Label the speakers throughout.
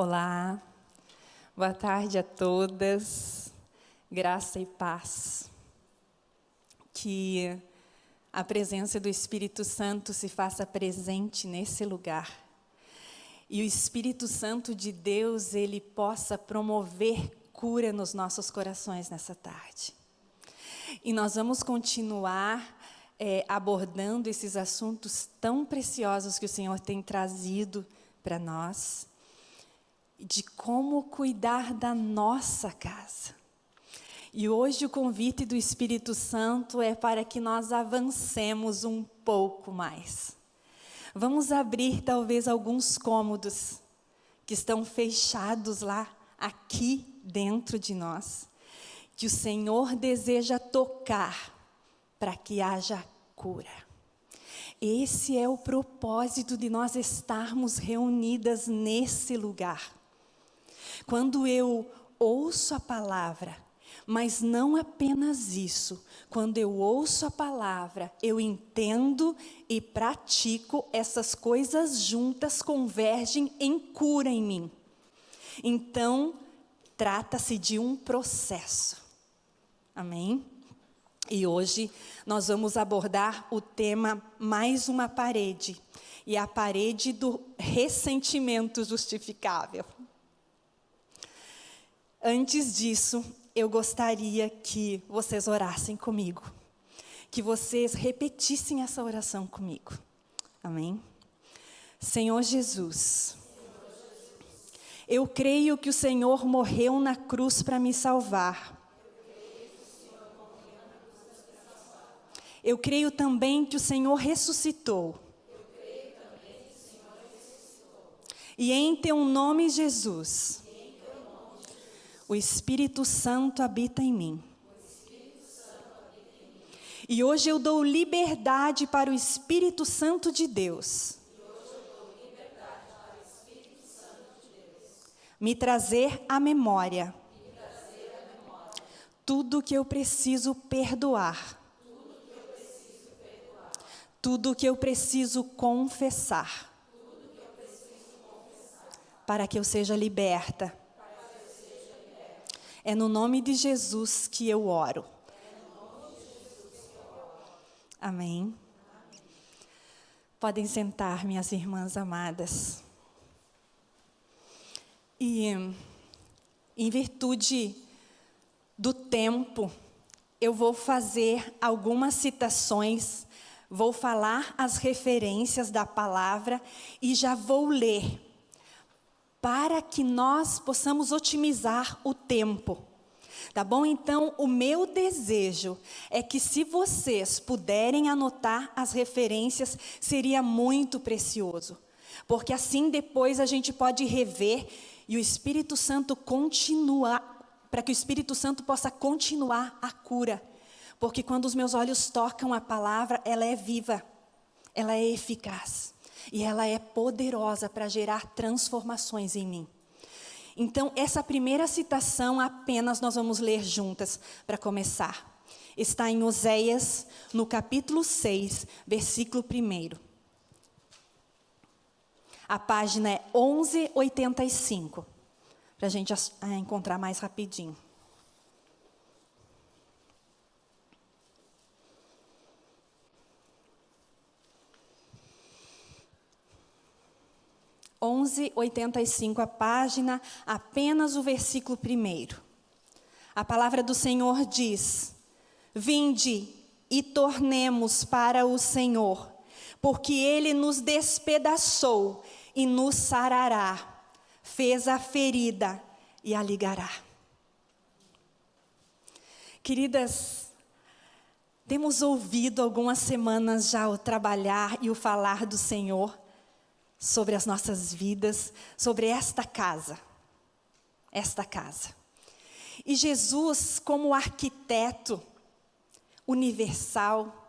Speaker 1: Olá, boa tarde a todas, graça e paz. Que a presença do Espírito Santo se faça presente nesse lugar. E o Espírito Santo de Deus, ele possa promover cura nos nossos corações nessa tarde. E nós vamos continuar é, abordando esses assuntos tão preciosos que o Senhor tem trazido para nós de como cuidar da nossa casa. E hoje o convite do Espírito Santo é para que nós avancemos um pouco mais. Vamos abrir talvez alguns cômodos que estão fechados lá, aqui dentro de nós, que o Senhor deseja tocar para que haja cura. Esse é o propósito de nós estarmos reunidas nesse lugar. Quando eu ouço a palavra, mas não apenas isso, quando eu ouço a palavra, eu entendo e pratico, essas coisas juntas convergem em cura em mim. Então, trata-se de um processo. Amém? E hoje nós vamos abordar o tema mais uma parede, e a parede do ressentimento justificável. Antes disso, eu gostaria que vocês orassem comigo. Que vocês repetissem essa oração comigo. Amém? Senhor Jesus, eu creio que o Senhor morreu na cruz para me salvar. Eu creio também que o Senhor ressuscitou. E em teu nome, Jesus o Espírito Santo habita em mim. E hoje eu dou liberdade para o Espírito Santo de Deus. Me trazer à memória tudo que eu preciso perdoar. Tudo que eu preciso confessar. Para que eu seja liberta é no nome de Jesus que eu oro. Amém. Podem sentar, minhas irmãs amadas. E, em virtude do tempo, eu vou fazer algumas citações, vou falar as referências da palavra e já vou ler para que nós possamos otimizar o tempo. Tá bom? Então, o meu desejo é que se vocês puderem anotar as referências, seria muito precioso. Porque assim depois a gente pode rever e o Espírito Santo continuar, para que o Espírito Santo possa continuar a cura. Porque quando os meus olhos tocam a palavra, ela é viva, ela é eficaz e ela é poderosa para gerar transformações em mim. Então, essa primeira citação apenas nós vamos ler juntas para começar. Está em Oséias, no capítulo 6, versículo 1. A página é 1185, para a gente encontrar mais rapidinho. 11:85 a página, apenas o versículo primeiro. A palavra do Senhor diz: Vinde e tornemos para o Senhor, porque ele nos despedaçou e nos sarará, fez a ferida e a ligará. Queridas, temos ouvido algumas semanas já o trabalhar e o falar do Senhor sobre as nossas vidas, sobre esta casa. Esta casa. E Jesus, como arquiteto universal,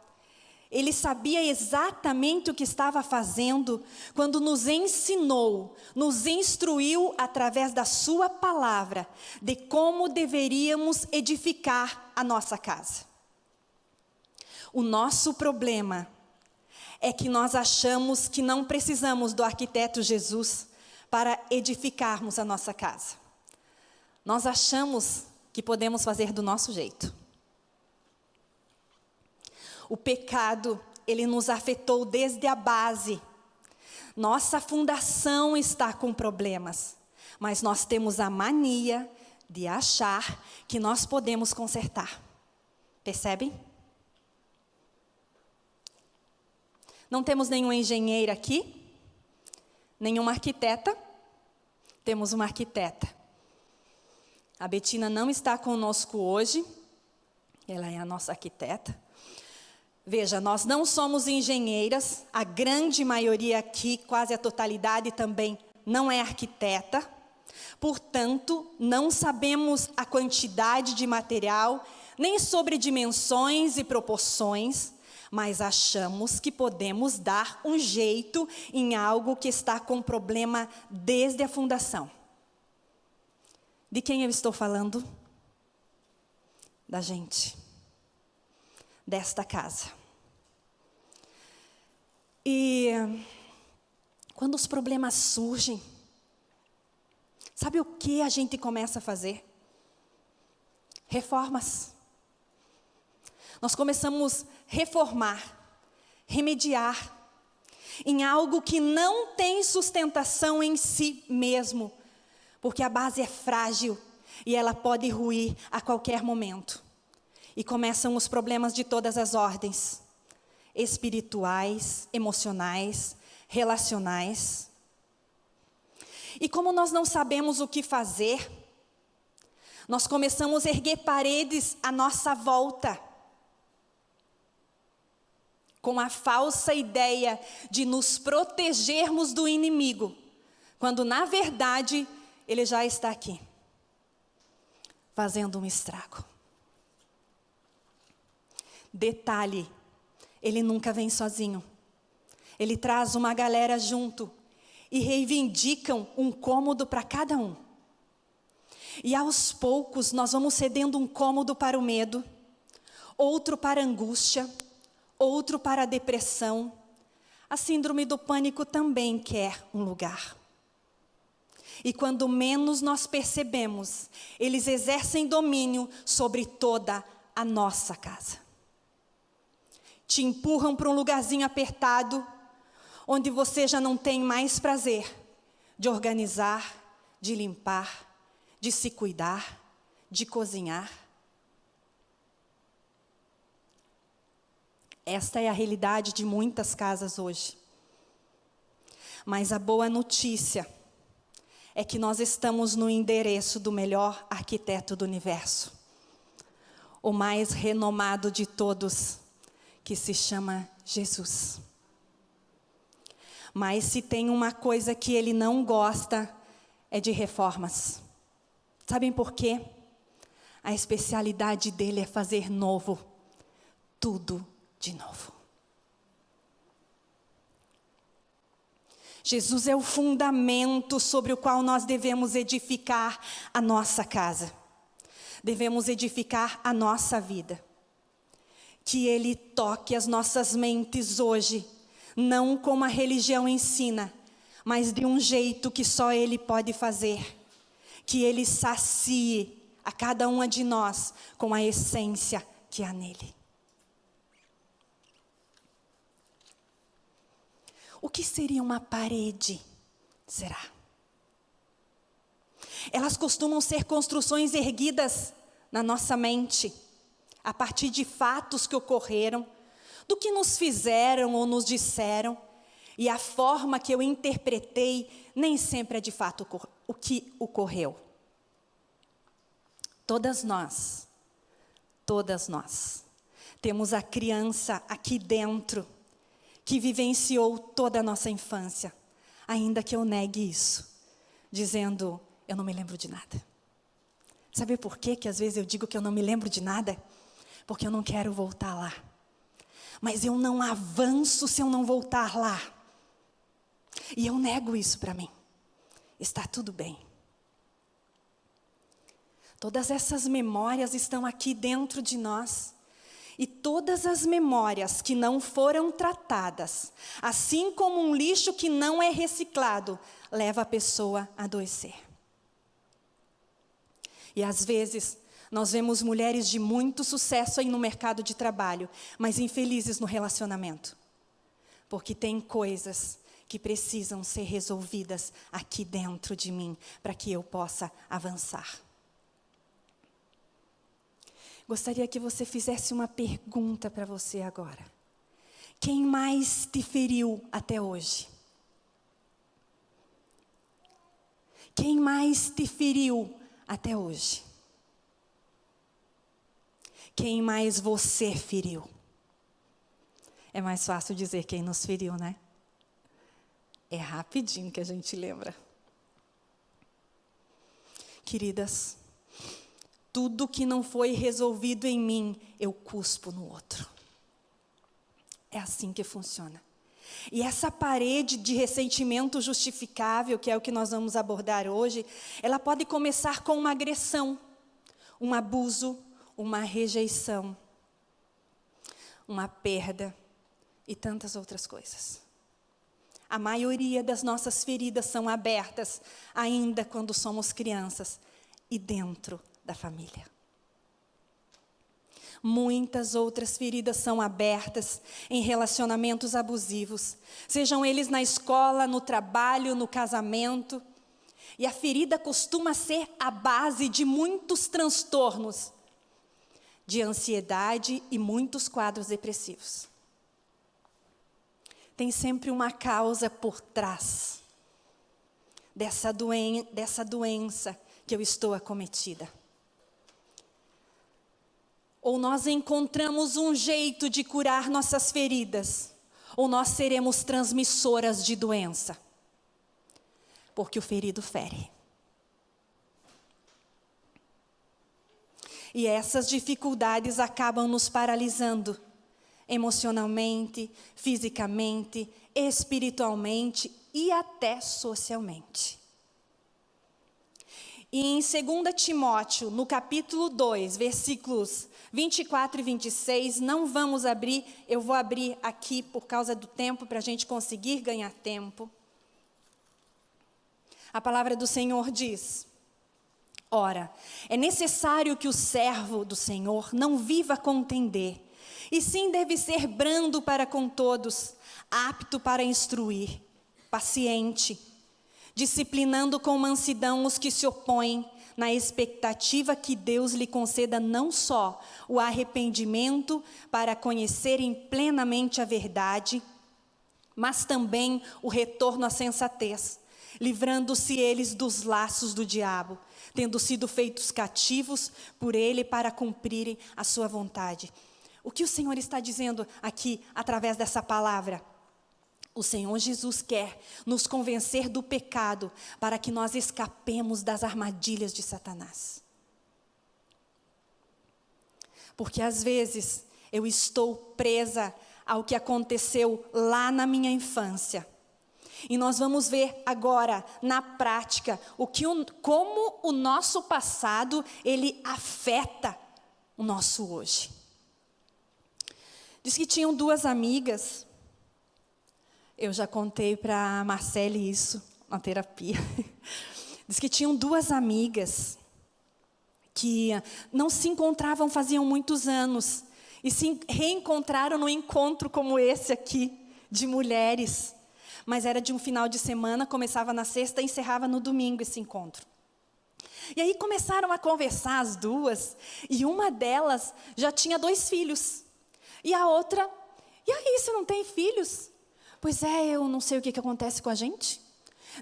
Speaker 1: ele sabia exatamente o que estava fazendo quando nos ensinou, nos instruiu através da Sua palavra de como deveríamos edificar a nossa casa. O nosso problema é que nós achamos que não precisamos do arquiteto Jesus para edificarmos a nossa casa. Nós achamos que podemos fazer do nosso jeito. O pecado, ele nos afetou desde a base. Nossa fundação está com problemas, mas nós temos a mania de achar que nós podemos consertar. Percebem? Não temos nenhum engenheiro aqui, nenhuma arquiteta. Temos uma arquiteta. A Betina não está conosco hoje, ela é a nossa arquiteta. Veja, nós não somos engenheiras, a grande maioria aqui, quase a totalidade também, não é arquiteta. Portanto, não sabemos a quantidade de material, nem sobre dimensões e proporções, mas achamos que podemos dar um jeito em algo que está com problema desde a fundação. De quem eu estou falando? Da gente, desta casa. E quando os problemas surgem, sabe o que a gente começa a fazer? Reformas. Nós começamos a reformar, remediar em algo que não tem sustentação em si mesmo, porque a base é frágil e ela pode ruir a qualquer momento. E começam os problemas de todas as ordens: espirituais, emocionais, relacionais. E como nós não sabemos o que fazer, nós começamos a erguer paredes à nossa volta, com a falsa ideia de nos protegermos do inimigo, quando na verdade ele já está aqui, fazendo um estrago. Detalhe: ele nunca vem sozinho. Ele traz uma galera junto e reivindicam um cômodo para cada um. E aos poucos nós vamos cedendo um cômodo para o medo, outro para a angústia, outro para a depressão. A síndrome do pânico também quer um lugar. E quando menos nós percebemos, eles exercem domínio sobre toda a nossa casa. Te empurram para um lugarzinho apertado, onde você já não tem mais prazer de organizar, de limpar, de se cuidar, de cozinhar. Esta é a realidade de muitas casas hoje. Mas a boa notícia é que nós estamos no endereço do melhor arquiteto do universo, o mais renomado de todos, que se chama Jesus. Mas se tem uma coisa que ele não gosta, é de reformas. Sabem por quê? A especialidade dele é fazer novo, tudo de novo. Jesus é o fundamento sobre o qual nós devemos edificar a nossa casa. Devemos edificar a nossa vida. Que Ele toque as nossas mentes hoje, não como a religião ensina, mas de um jeito que só Ele pode fazer. Que Ele sacie a cada uma de nós com a essência que há nele. O que seria uma parede? Será? Elas costumam ser construções erguidas na nossa mente, a partir de fatos que ocorreram, do que nos fizeram ou nos disseram, e a forma que eu interpretei nem sempre é de fato o que ocorreu. Todas nós, todas nós, temos a criança aqui dentro que vivenciou toda a nossa infância, ainda que eu negue isso, dizendo, eu não me lembro de nada. Sabe por quê que às vezes eu digo que eu não me lembro de nada? Porque eu não quero voltar lá. Mas eu não avanço se eu não voltar lá. E eu nego isso para mim. Está tudo bem. Todas essas memórias estão aqui dentro de nós. E todas as memórias que não foram tratadas, assim como um lixo que não é reciclado, leva a pessoa a adoecer. E às vezes, nós vemos mulheres de muito sucesso aí no mercado de trabalho, mas infelizes no relacionamento. Porque tem coisas que precisam ser resolvidas aqui dentro de mim, para que eu possa avançar. Gostaria que você fizesse uma pergunta para você agora. Quem mais te feriu até hoje? Quem mais te feriu até hoje? Quem mais você feriu? É mais fácil dizer quem nos feriu, né? É rapidinho que a gente lembra. Queridas, tudo que não foi resolvido em mim, eu cuspo no outro. É assim que funciona. E essa parede de ressentimento justificável, que é o que nós vamos abordar hoje, ela pode começar com uma agressão, um abuso, uma rejeição, uma perda e tantas outras coisas. A maioria das nossas feridas são abertas ainda quando somos crianças e dentro da família. Muitas outras feridas são abertas em relacionamentos abusivos, sejam eles na escola, no trabalho, no casamento. E a ferida costuma ser a base de muitos transtornos, de ansiedade e muitos quadros depressivos tem sempre uma causa por trás dessa, doen dessa doença que eu estou acometida. Ou nós encontramos um jeito de curar nossas feridas, ou nós seremos transmissoras de doença. Porque o ferido fere. E essas dificuldades acabam nos paralisando emocionalmente, fisicamente, espiritualmente e até socialmente. E em 2 Timóteo, no capítulo 2, versículos 24 e 26, não vamos abrir, eu vou abrir aqui por causa do tempo, para a gente conseguir ganhar tempo. A palavra do Senhor diz: Ora, é necessário que o servo do Senhor não viva a contender, e sim deve ser brando para com todos, apto para instruir, paciente, disciplinando com mansidão os que se opõem, na expectativa que Deus lhe conceda não só o arrependimento para conhecerem plenamente a verdade, mas também o retorno à sensatez, livrando-se eles dos laços do diabo, tendo sido feitos cativos por ele para cumprirem a sua vontade. O que o Senhor está dizendo aqui através dessa palavra? O Senhor Jesus quer nos convencer do pecado para que nós escapemos das armadilhas de Satanás. Porque às vezes eu estou presa ao que aconteceu lá na minha infância. E nós vamos ver agora, na prática, o que o, como o nosso passado ele afeta o nosso hoje. Diz que tinham duas amigas. Eu já contei para a Marcele isso na terapia. Diz que tinham duas amigas que não se encontravam faziam muitos anos e se reencontraram no encontro como esse aqui de mulheres. Mas era de um final de semana, começava na sexta e encerrava no domingo esse encontro. E aí começaram a conversar as duas, e uma delas já tinha dois filhos. E a outra, e aí, você não tem filhos? Pois é, eu não sei o que, que acontece com a gente.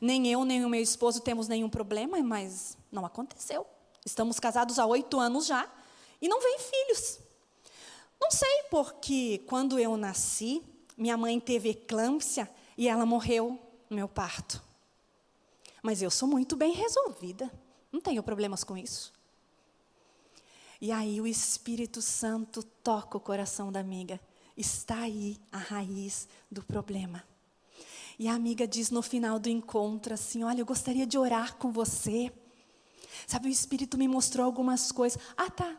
Speaker 1: Nem eu, nem o meu esposo temos nenhum problema, mas não aconteceu. Estamos casados há oito anos já e não vem filhos. Não sei porque quando eu nasci, minha mãe teve eclâmpsia e ela morreu no meu parto. Mas eu sou muito bem resolvida, não tenho problemas com isso. E aí o Espírito Santo toca o coração da amiga. Está aí a raiz do problema. E a amiga diz no final do encontro assim: Olha, eu gostaria de orar com você. Sabe, o Espírito me mostrou algumas coisas. Ah, tá.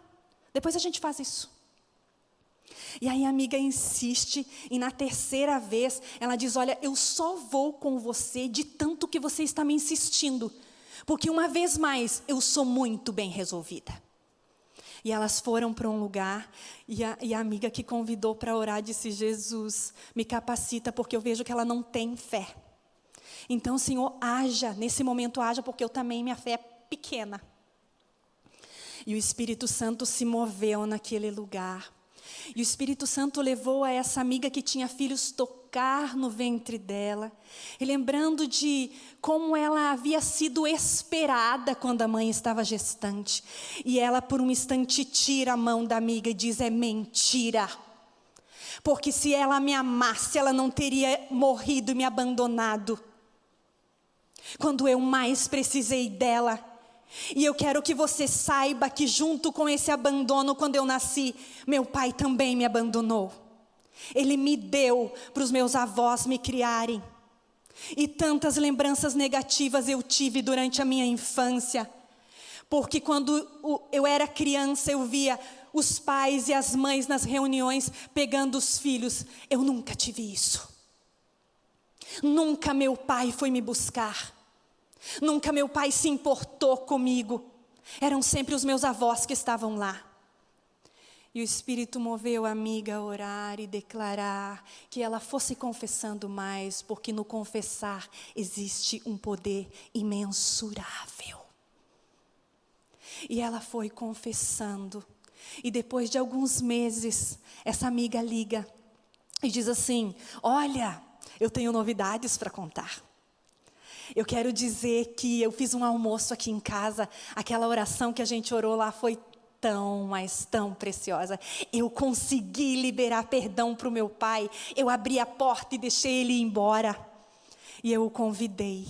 Speaker 1: Depois a gente faz isso. E aí a amiga insiste, e na terceira vez ela diz: Olha, eu só vou com você de tanto que você está me insistindo, porque uma vez mais eu sou muito bem resolvida. E elas foram para um lugar, e a, e a amiga que convidou para orar disse: Jesus, me capacita, porque eu vejo que ela não tem fé. Então, Senhor, haja, nesse momento haja, porque eu também, minha fé é pequena. E o Espírito Santo se moveu naquele lugar. E o Espírito Santo levou a essa amiga que tinha filhos tocar no ventre dela, lembrando de como ela havia sido esperada quando a mãe estava gestante. E ela, por um instante, tira a mão da amiga e diz: É mentira. Porque se ela me amasse, ela não teria morrido e me abandonado. Quando eu mais precisei dela, e eu quero que você saiba que, junto com esse abandono, quando eu nasci, meu pai também me abandonou. Ele me deu para os meus avós me criarem. E tantas lembranças negativas eu tive durante a minha infância. Porque quando eu era criança, eu via os pais e as mães nas reuniões pegando os filhos. Eu nunca tive isso. Nunca meu pai foi me buscar. Nunca meu pai se importou comigo. Eram sempre os meus avós que estavam lá. E o Espírito moveu a amiga a orar e declarar que ela fosse confessando mais, porque no confessar existe um poder imensurável. E ela foi confessando. E depois de alguns meses, essa amiga liga e diz assim: Olha, eu tenho novidades para contar. Eu quero dizer que eu fiz um almoço aqui em casa, aquela oração que a gente orou lá foi tão, mas tão preciosa. Eu consegui liberar perdão para o meu pai. Eu abri a porta e deixei ele ir embora. E eu o convidei.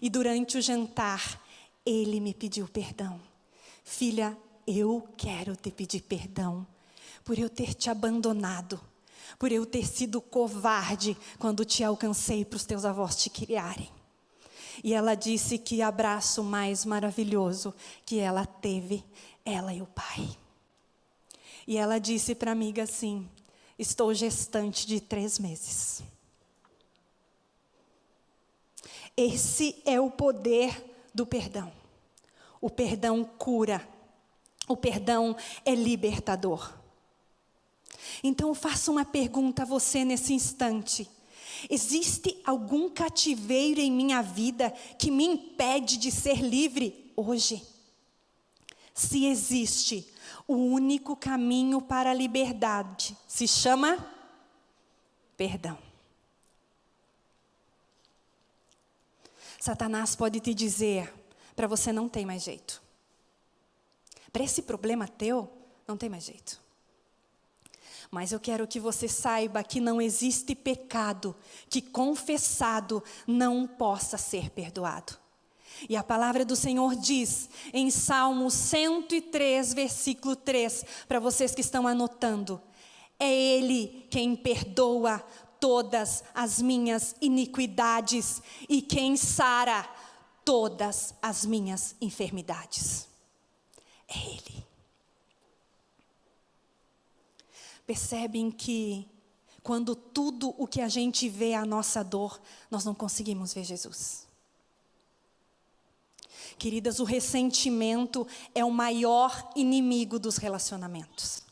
Speaker 1: E durante o jantar, ele me pediu perdão. Filha, eu quero te pedir perdão por eu ter te abandonado, por eu ter sido covarde quando te alcancei para os teus avós te criarem. E ela disse que abraço mais maravilhoso que ela teve, ela e o pai. E ela disse para a amiga assim: Estou gestante de três meses. Esse é o poder do perdão. O perdão cura. O perdão é libertador. Então, eu faço uma pergunta a você nesse instante. Existe algum cativeiro em minha vida que me impede de ser livre hoje? Se existe, o único caminho para a liberdade se chama perdão. Satanás pode te dizer: para você não tem mais jeito. Para esse problema teu, não tem mais jeito. Mas eu quero que você saiba que não existe pecado que confessado não possa ser perdoado. E a palavra do Senhor diz em Salmo 103, versículo 3, para vocês que estão anotando: É Ele quem perdoa todas as minhas iniquidades e quem sara todas as minhas enfermidades. É Ele. Percebem que quando tudo o que a gente vê é a nossa dor, nós não conseguimos ver Jesus. Queridas, o ressentimento é o maior inimigo dos relacionamentos.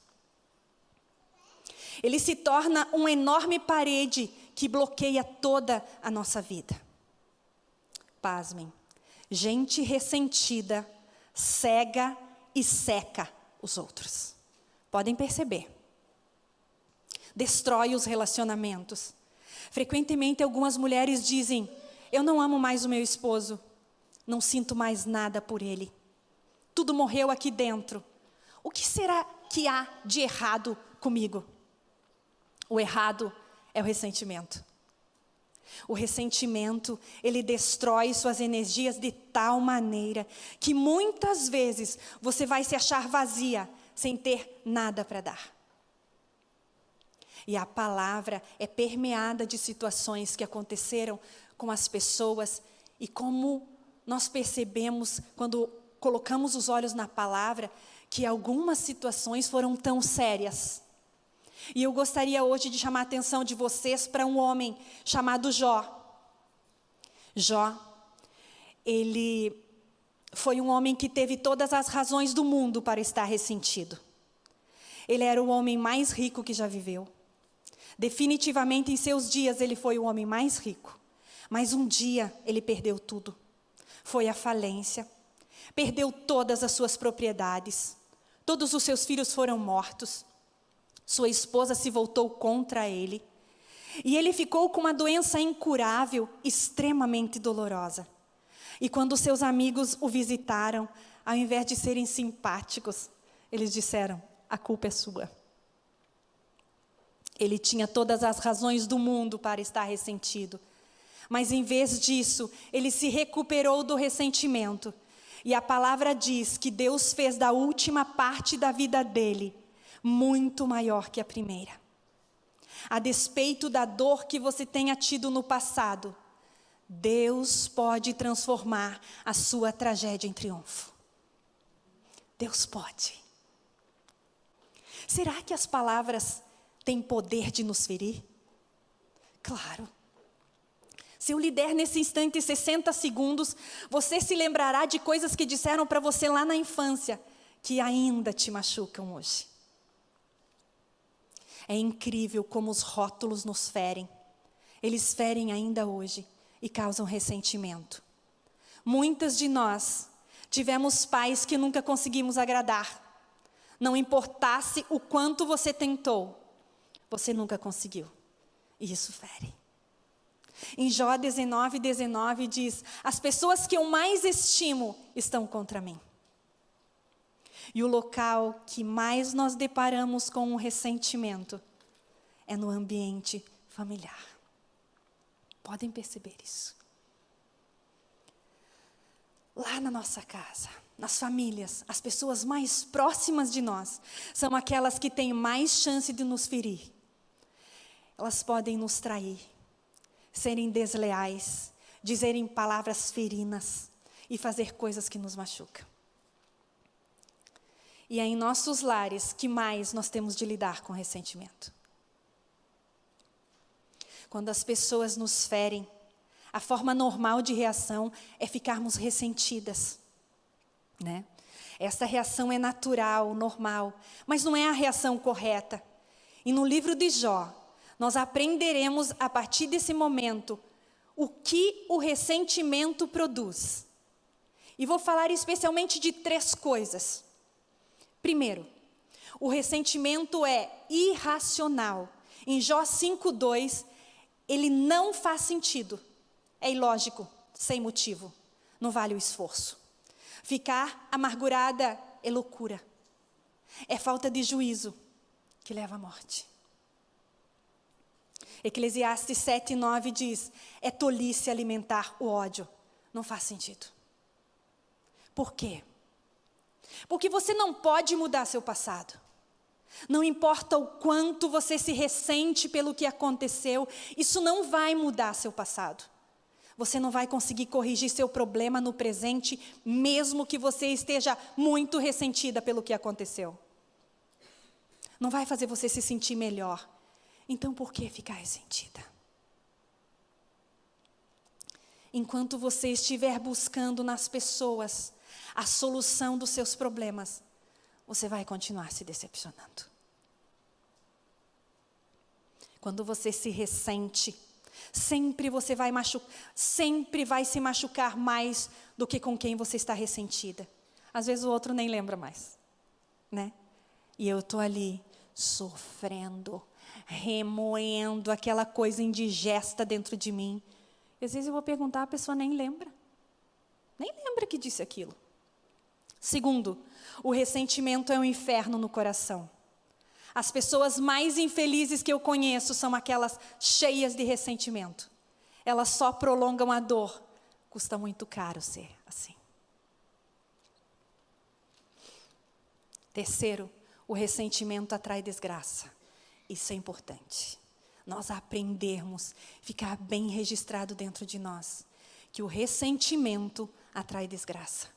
Speaker 1: Ele se torna uma enorme parede que bloqueia toda a nossa vida. Pasmem, gente ressentida cega e seca os outros. Podem perceber destrói os relacionamentos. Frequentemente, algumas mulheres dizem: Eu não amo mais o meu esposo, não sinto mais nada por ele. Tudo morreu aqui dentro. O que será que há de errado comigo? O errado é o ressentimento. O ressentimento, ele destrói suas energias de tal maneira que muitas vezes você vai se achar vazia sem ter nada para dar. E a palavra é permeada de situações que aconteceram com as pessoas e como nós percebemos quando colocamos os olhos na palavra que algumas situações foram tão sérias E eu gostaria hoje de chamar a atenção de vocês para um homem chamado Jó. Jó, ele foi um homem que teve todas as razões do mundo para estar ressentido. Ele era o homem mais rico que já viveu. Definitivamente em seus dias ele foi o homem mais rico. Mas um dia ele perdeu tudo. Foi a falência. Perdeu todas as suas propriedades. Todos os seus filhos foram mortos. Sua esposa se voltou contra ele. E ele ficou com uma doença incurável, extremamente dolorosa. E quando seus amigos o visitaram, ao invés de serem simpáticos, eles disseram: a culpa é sua. Ele tinha todas as razões do mundo para estar ressentido. Mas em vez disso, ele se recuperou do ressentimento. E a palavra diz que Deus fez da última parte da vida dele muito maior que a primeira. A despeito da dor que você tenha tido no passado, Deus pode transformar a sua tragédia em triunfo. Deus pode. Será que as palavras têm poder de nos ferir? Claro. Se eu lhe der nesse instante 60 segundos, você se lembrará de coisas que disseram para você lá na infância, que ainda te machucam hoje. É incrível como os rótulos nos ferem. Eles ferem ainda hoje e causam ressentimento. Muitas de nós tivemos pais que nunca conseguimos agradar. Não importasse o quanto você tentou, você nunca conseguiu. E isso fere. Em Jó 19, 19 diz: As pessoas que eu mais estimo estão contra mim. E o local que mais nós deparamos com o ressentimento é no ambiente familiar. Podem perceber isso. Lá na nossa casa, nas famílias, as pessoas mais próximas de nós são aquelas que têm mais chance de nos ferir. Elas podem nos trair, serem desleais, dizerem palavras ferinas e fazer coisas que nos machucam. E é em nossos lares que mais nós temos de lidar com ressentimento. Quando as pessoas nos ferem, a forma normal de reação é ficarmos ressentidas, né? Essa reação é natural, normal, mas não é a reação correta. E no livro de Jó, nós aprenderemos a partir desse momento o que o ressentimento produz. E vou falar especialmente de três coisas. Primeiro, o ressentimento é irracional. Em Jó 5:2, ele não faz sentido. É ilógico, sem motivo. Não vale o esforço. Ficar amargurada é loucura. É falta de juízo que leva à morte. Eclesiastes 7, 9 diz: é tolice alimentar o ódio. Não faz sentido. Por quê? Porque você não pode mudar seu passado. Não importa o quanto você se ressente pelo que aconteceu, isso não vai mudar seu passado. Você não vai conseguir corrigir seu problema no presente, mesmo que você esteja muito ressentida pelo que aconteceu. Não vai fazer você se sentir melhor. Então, por que ficar ressentida? Enquanto você estiver buscando nas pessoas a solução dos seus problemas, você vai continuar se decepcionando. Quando você se ressente, sempre você vai machucar, sempre vai se machucar mais do que com quem você está ressentida. Às vezes o outro nem lembra mais, né? E eu tô ali sofrendo, remoendo aquela coisa indigesta dentro de mim. E às vezes eu vou perguntar, a pessoa nem lembra. Nem lembra que disse aquilo. Segundo, o ressentimento é um inferno no coração. As pessoas mais infelizes que eu conheço são aquelas cheias de ressentimento. Elas só prolongam a dor. Custa muito caro ser assim. Terceiro, o ressentimento atrai desgraça. Isso é importante. Nós aprendermos, ficar bem registrado dentro de nós, que o ressentimento atrai desgraça.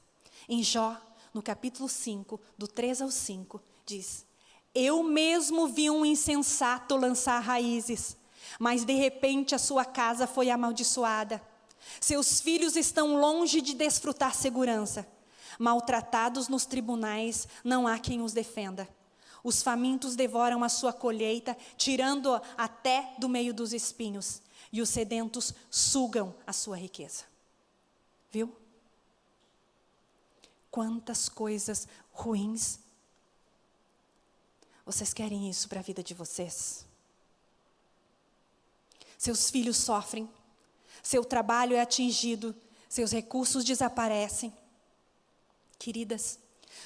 Speaker 1: Em Jó no capítulo 5, do 3 ao 5, diz: Eu mesmo vi um insensato lançar raízes, mas de repente a sua casa foi amaldiçoada. Seus filhos estão longe de desfrutar segurança. Maltratados nos tribunais, não há quem os defenda. Os famintos devoram a sua colheita, tirando até do meio dos espinhos, e os sedentos sugam a sua riqueza. Viu? Quantas coisas ruins. Vocês querem isso para a vida de vocês? Seus filhos sofrem, seu trabalho é atingido, seus recursos desaparecem. Queridas,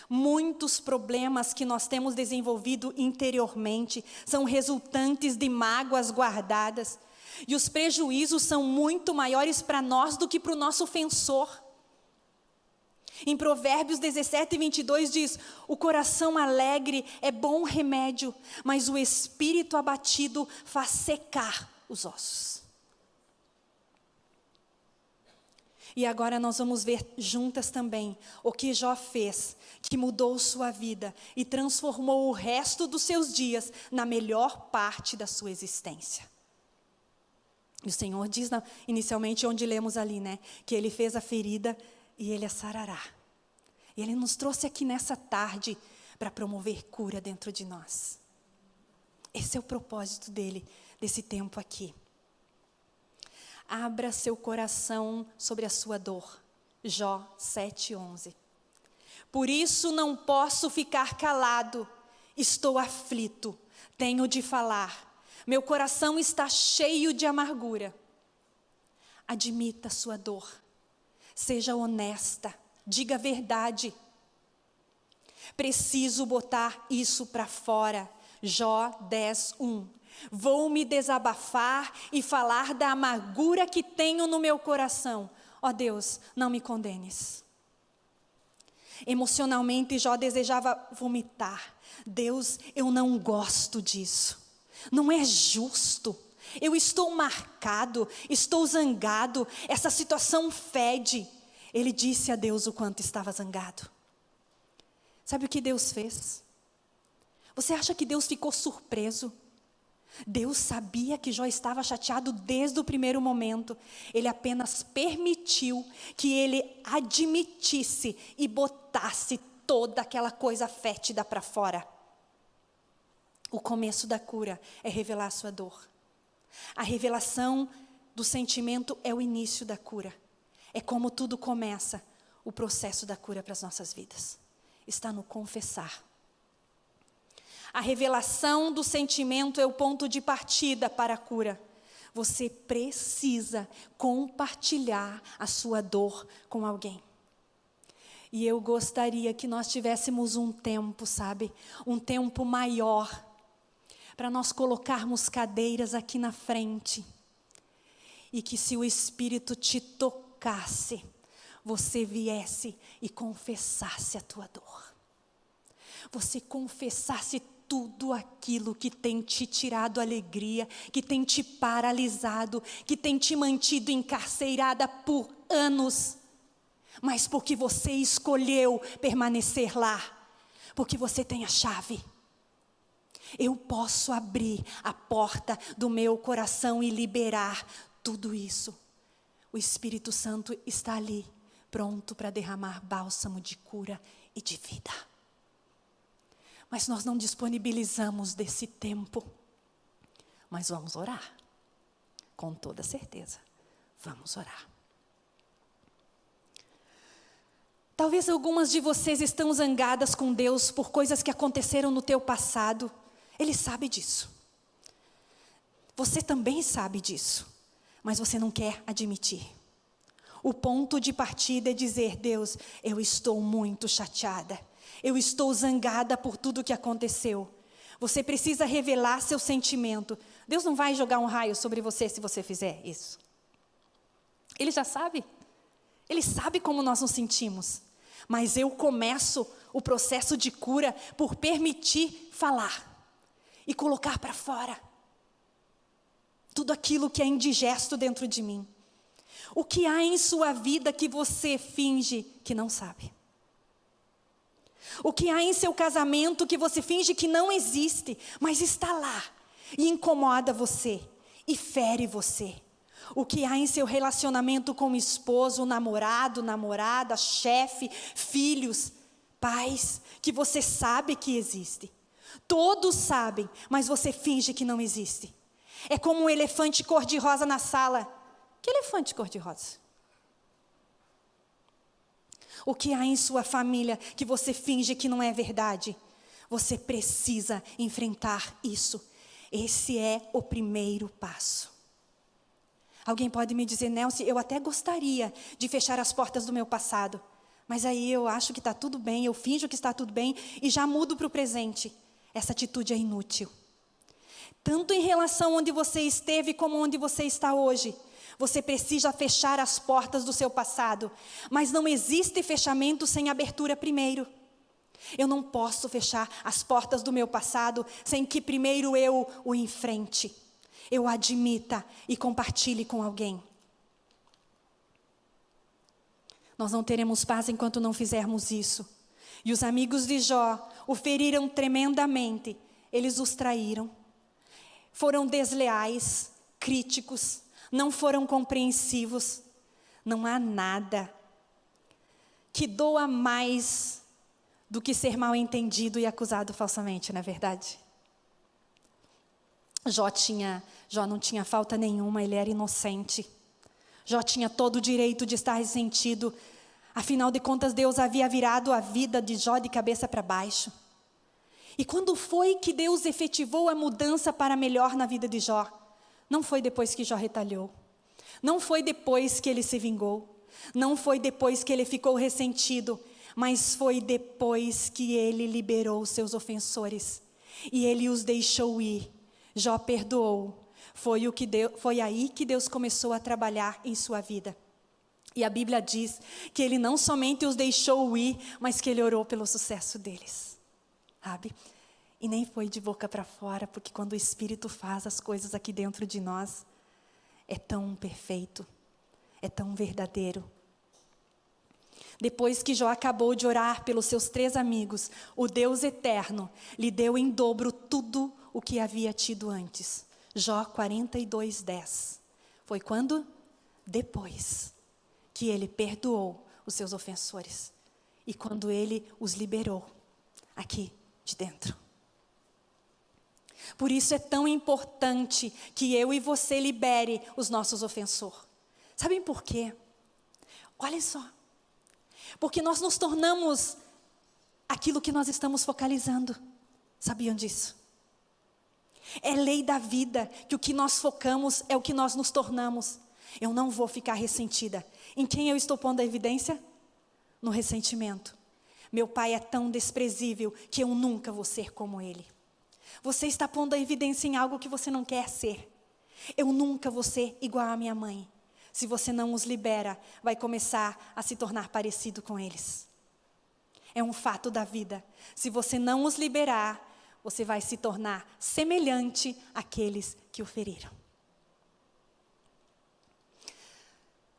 Speaker 1: muitos problemas que nós temos desenvolvido interiormente são resultantes de mágoas guardadas, e os prejuízos são muito maiores para nós do que para o nosso ofensor. Em Provérbios 17, 22 diz: O coração alegre é bom remédio, mas o espírito abatido faz secar os ossos. E agora nós vamos ver juntas também o que Jó fez, que mudou sua vida e transformou o resto dos seus dias na melhor parte da sua existência. E o Senhor diz inicialmente onde lemos ali, né, que ele fez a ferida e ele a sarará. E ele nos trouxe aqui nessa tarde para promover cura dentro de nós. Esse é o propósito dele, desse tempo aqui. Abra seu coração sobre a sua dor. Jó 7:11. Por isso não posso ficar calado. Estou aflito, tenho de falar. Meu coração está cheio de amargura. Admita sua dor. Seja honesta, diga a verdade. Preciso botar isso para fora. Jó 10, 1. Vou me desabafar e falar da amargura que tenho no meu coração. Ó oh Deus, não me condenes. Emocionalmente, Jó desejava vomitar. Deus, eu não gosto disso. Não é justo. Eu estou marcado, estou zangado. Essa situação fede. Ele disse a Deus o quanto estava zangado. Sabe o que Deus fez? Você acha que Deus ficou surpreso? Deus sabia que Jó estava chateado desde o primeiro momento. Ele apenas permitiu que ele admitisse e botasse toda aquela coisa fétida para fora. O começo da cura é revelar a sua dor. A revelação do sentimento é o início da cura. É como tudo começa, o processo da cura para as nossas vidas. Está no confessar. A revelação do sentimento é o ponto de partida para a cura. Você precisa compartilhar a sua dor com alguém. E eu gostaria que nós tivéssemos um tempo, sabe? Um tempo maior para nós colocarmos cadeiras aqui na frente. E que se o Espírito te tocasse, você viesse e confessasse a tua dor. Você confessasse tudo aquilo que tem te tirado alegria, que tem te paralisado, que tem te mantido encarcerada por anos, mas porque você escolheu permanecer lá, porque você tem a chave. Eu posso abrir a porta do meu coração e liberar tudo isso. O Espírito Santo está ali, pronto para derramar bálsamo de cura e de vida mas nós não disponibilizamos desse tempo. Mas vamos orar, com toda certeza. Vamos orar. Talvez algumas de vocês estão zangadas com Deus por coisas que aconteceram no teu passado. Ele sabe disso. Você também sabe disso, mas você não quer admitir. O ponto de partida é dizer: Deus, eu estou muito chateada eu estou zangada por tudo que aconteceu. Você precisa revelar seu sentimento. Deus não vai jogar um raio sobre você se você fizer isso. Ele já sabe. Ele sabe como nós nos sentimos. Mas eu começo o processo de cura por permitir falar e colocar para fora tudo aquilo que é indigesto dentro de mim. O que há em sua vida que você finge que não sabe? O que há em seu casamento que você finge que não existe, mas está lá e incomoda você e fere você. O que há em seu relacionamento com o esposo, namorado, namorada, chefe, filhos, pais, que você sabe que existe. Todos sabem, mas você finge que não existe. É como um elefante cor-de-rosa na sala. Que elefante cor-de-rosa? O que há em sua família que você finge que não é verdade? Você precisa enfrentar isso. Esse é o primeiro passo. Alguém pode me dizer, Nelson, eu até gostaria de fechar as portas do meu passado, mas aí eu acho que está tudo bem, eu finjo que está tudo bem e já mudo para o presente. Essa atitude é inútil. Tanto em relação onde você esteve como onde você está hoje. Você precisa fechar as portas do seu passado, mas não existe fechamento sem abertura primeiro. Eu não posso fechar as portas do meu passado sem que primeiro eu o enfrente, eu admita e compartilhe com alguém. Nós não teremos paz enquanto não fizermos isso. E os amigos de Jó o feriram tremendamente, eles os traíram, foram desleais, críticos, não foram compreensivos. Não há nada que doa mais do que ser mal entendido e acusado falsamente, não é verdade? Jó, tinha, Jó não tinha falta nenhuma, ele era inocente. Jó tinha todo o direito de estar ressentido. Afinal de contas, Deus havia virado a vida de Jó de cabeça para baixo. E quando foi que Deus efetivou a mudança para melhor na vida de Jó? Não foi depois que Jó retalhou. Não foi depois que ele se vingou. Não foi depois que ele ficou ressentido. Mas foi depois que ele liberou seus ofensores. E ele os deixou ir. Jó perdoou. Foi, o que Deus, foi aí que Deus começou a trabalhar em sua vida. E a Bíblia diz que ele não somente os deixou ir, mas que ele orou pelo sucesso deles. Sabe? E nem foi de boca para fora, porque quando o Espírito faz as coisas aqui dentro de nós, é tão perfeito, é tão verdadeiro. Depois que Jó acabou de orar pelos seus três amigos, o Deus eterno lhe deu em dobro tudo o que havia tido antes. Jó 42, 10. Foi quando? Depois que ele perdoou os seus ofensores. E quando ele os liberou aqui de dentro. Por isso é tão importante que eu e você libere os nossos ofensores. Sabem por quê? Olhem só. Porque nós nos tornamos aquilo que nós estamos focalizando. Sabiam disso? É lei da vida que o que nós focamos é o que nós nos tornamos. Eu não vou ficar ressentida. Em quem eu estou pondo a evidência? No ressentimento. Meu pai é tão desprezível que eu nunca vou ser como ele. Você está pondo a evidência em algo que você não quer ser. Eu nunca vou ser igual à minha mãe. Se você não os libera, vai começar a se tornar parecido com eles. É um fato da vida. Se você não os liberar, você vai se tornar semelhante àqueles que o feriram.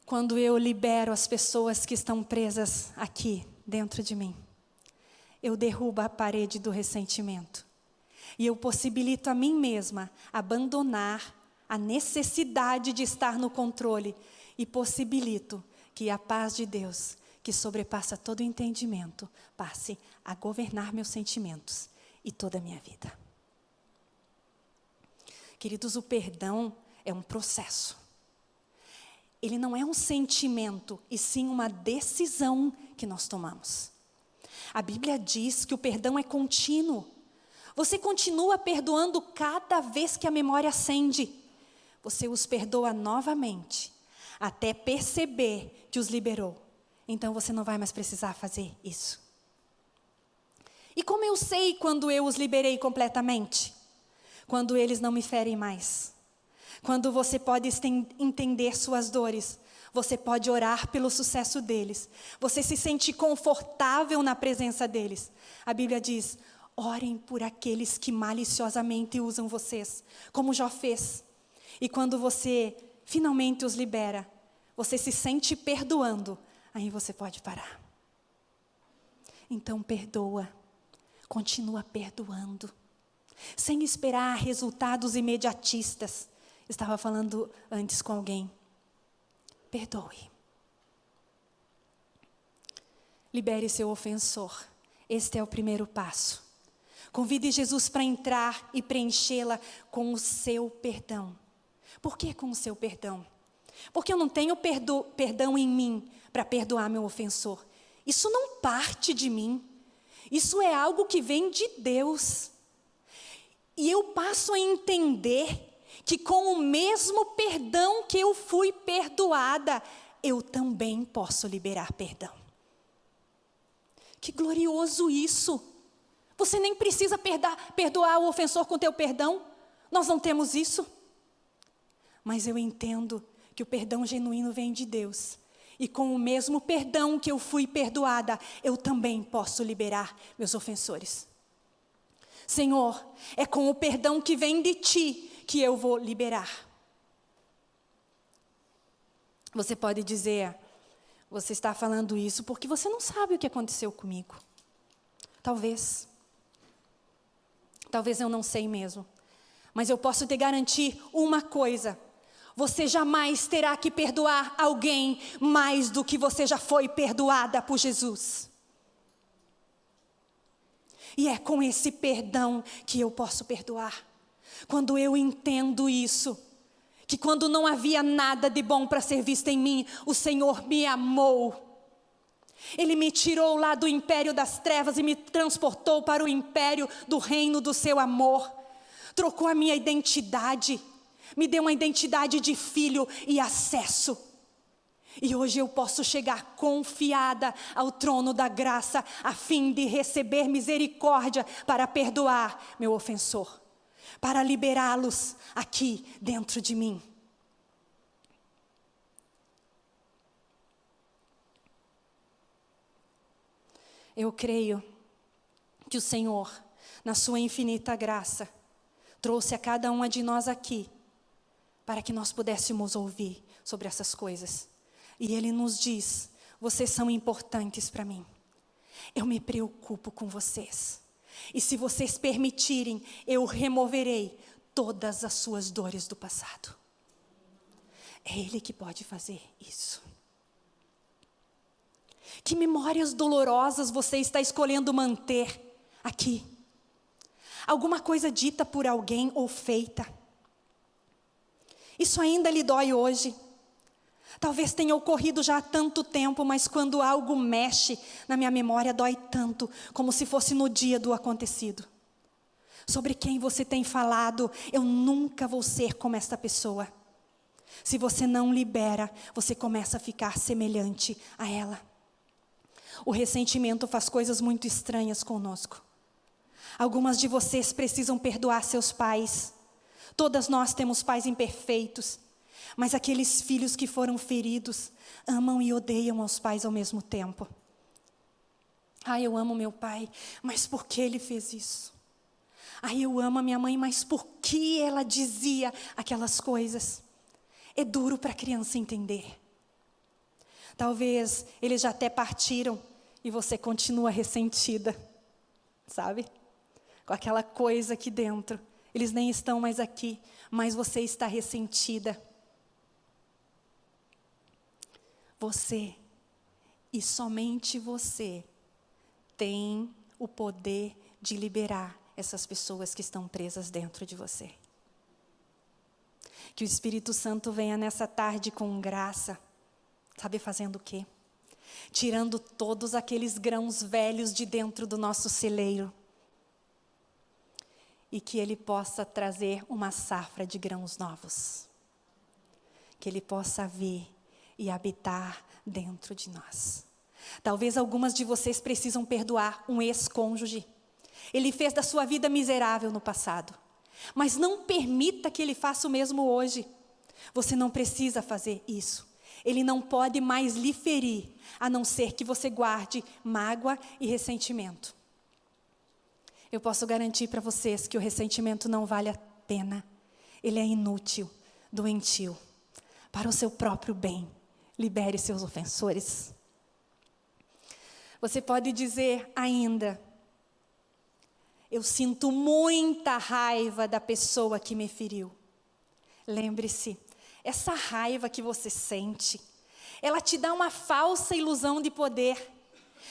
Speaker 1: Quando eu libero as pessoas que estão presas aqui dentro de mim, eu derrubo a parede do ressentimento. E eu possibilito a mim mesma abandonar a necessidade de estar no controle e possibilito que a paz de Deus, que sobrepassa todo entendimento, passe a governar meus sentimentos e toda a minha vida. Queridos, o perdão é um processo. Ele não é um sentimento, e sim uma decisão que nós tomamos. A Bíblia diz que o perdão é contínuo. Você continua perdoando cada vez que a memória acende. Você os perdoa novamente, até perceber que os liberou. Então você não vai mais precisar fazer isso. E como eu sei quando eu os liberei completamente? Quando eles não me ferem mais. Quando você pode entender suas dores. Você pode orar pelo sucesso deles. Você se sente confortável na presença deles. A Bíblia diz: Orem por aqueles que maliciosamente usam vocês, como Jó fez. E quando você finalmente os libera, você se sente perdoando, aí você pode parar. Então perdoa, continua perdoando, sem esperar resultados imediatistas. Estava falando antes com alguém. Perdoe. Libere seu ofensor. Este é o primeiro passo. Convide Jesus para entrar e preenchê-la com o seu perdão. Por que com o seu perdão? Porque eu não tenho perdo, perdão em mim para perdoar meu ofensor. Isso não parte de mim. Isso é algo que vem de Deus. E eu passo a entender que com o mesmo perdão que eu fui perdoada, eu também posso liberar perdão. Que glorioso isso! Você nem precisa perdoar, perdoar o ofensor com teu perdão. Nós não temos isso. Mas eu entendo que o perdão genuíno vem de Deus. E com o mesmo perdão que eu fui perdoada, eu também posso liberar meus ofensores. Senhor, é com o perdão que vem de ti que eu vou liberar. Você pode dizer, você está falando isso porque você não sabe o que aconteceu comigo. Talvez. Talvez eu não sei mesmo. Mas eu posso te garantir uma coisa: você jamais terá que perdoar alguém mais do que você já foi perdoada por Jesus. E é com esse perdão que eu posso perdoar. Quando eu entendo isso, que quando não havia nada de bom para ser visto em mim, o Senhor me amou. Ele me tirou lá do império das trevas e me transportou para o império do reino do seu amor. Trocou a minha identidade me deu uma identidade de filho e acesso. E hoje eu posso chegar confiada ao trono da graça, a fim de receber misericórdia para perdoar meu ofensor, para liberá-los aqui dentro de mim. Eu creio que o Senhor, na Sua infinita graça, trouxe a cada uma de nós aqui para que nós pudéssemos ouvir sobre essas coisas. E Ele nos diz: vocês são importantes para mim. Eu me preocupo com vocês. E se vocês permitirem, eu removerei todas as suas dores do passado. É Ele que pode fazer isso. Que memórias dolorosas você está escolhendo manter aqui? Alguma coisa dita por alguém ou feita? Isso ainda lhe dói hoje. Talvez tenha ocorrido já há tanto tempo, mas quando algo mexe na minha memória, dói tanto, como se fosse no dia do acontecido. Sobre quem você tem falado, eu nunca vou ser como esta pessoa. Se você não libera, você começa a ficar semelhante a ela. O ressentimento faz coisas muito estranhas conosco. Algumas de vocês precisam perdoar seus pais Todas nós temos pais imperfeitos, mas aqueles filhos que foram feridos amam e odeiam aos pais ao mesmo tempo. Ah, eu amo meu pai, mas por que ele fez isso? Ah, eu amo a minha mãe, mas por que ela dizia aquelas coisas? É duro para a criança entender. Talvez eles já até partiram e você continua ressentida, sabe? Com aquela coisa aqui dentro eles nem estão mais aqui, mas você está ressentida. Você, e somente você, tem o poder de liberar essas pessoas que estão presas dentro de você. Que o Espírito Santo venha nessa tarde com graça, sabe fazendo o quê? Tirando todos aqueles grãos velhos de dentro do nosso celeiro e que Ele possa trazer uma safra de grãos novos. Que Ele possa vir e habitar dentro de nós. Talvez algumas de vocês precisam perdoar um ex-cônjuge. Ele fez da sua vida miserável no passado. Mas não permita que ele faça o mesmo hoje. Você não precisa fazer isso. Ele não pode mais lhe ferir, a não ser que você guarde mágoa e ressentimento. Eu posso garantir para vocês que o ressentimento não vale a pena. Ele é inútil, doentio. Para o seu próprio bem, libere seus ofensores. Você pode dizer ainda: Eu sinto muita raiva da pessoa que me feriu. Lembre-se, essa raiva que você sente, ela te dá uma falsa ilusão de poder,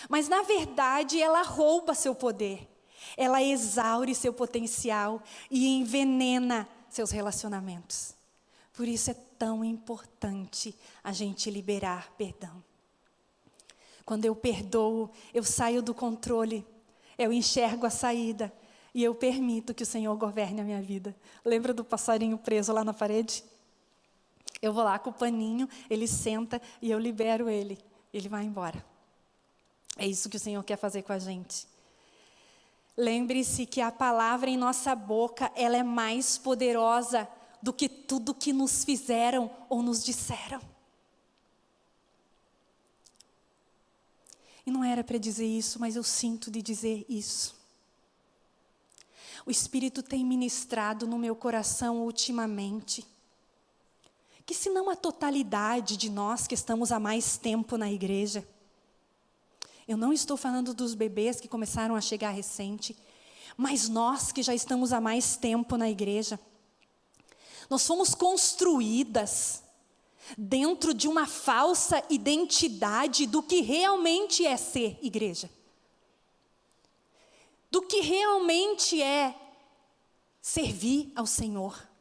Speaker 1: mas na verdade ela rouba seu poder, ela exaure seu potencial e envenena seus relacionamentos. Por isso é tão importante a gente liberar perdão. Quando eu perdoo, eu saio do controle, eu enxergo a saída e eu permito que o Senhor governe a minha vida. Lembra do passarinho preso lá na parede? Eu vou lá com o paninho, ele senta e eu libero ele. Ele vai embora. É isso que o Senhor quer fazer com a gente. Lembre-se que a palavra em nossa boca, ela é mais poderosa do que tudo que nos fizeram ou nos disseram. E não era para dizer isso, mas eu sinto de dizer isso. O Espírito tem ministrado no meu coração ultimamente que, se não a totalidade de nós que estamos há mais tempo na igreja, eu não estou falando dos bebês que começaram a chegar recente, mas nós que já estamos há mais tempo na igreja, nós fomos construídas dentro de uma falsa identidade do que realmente é ser igreja. Do que realmente é servir ao Senhor.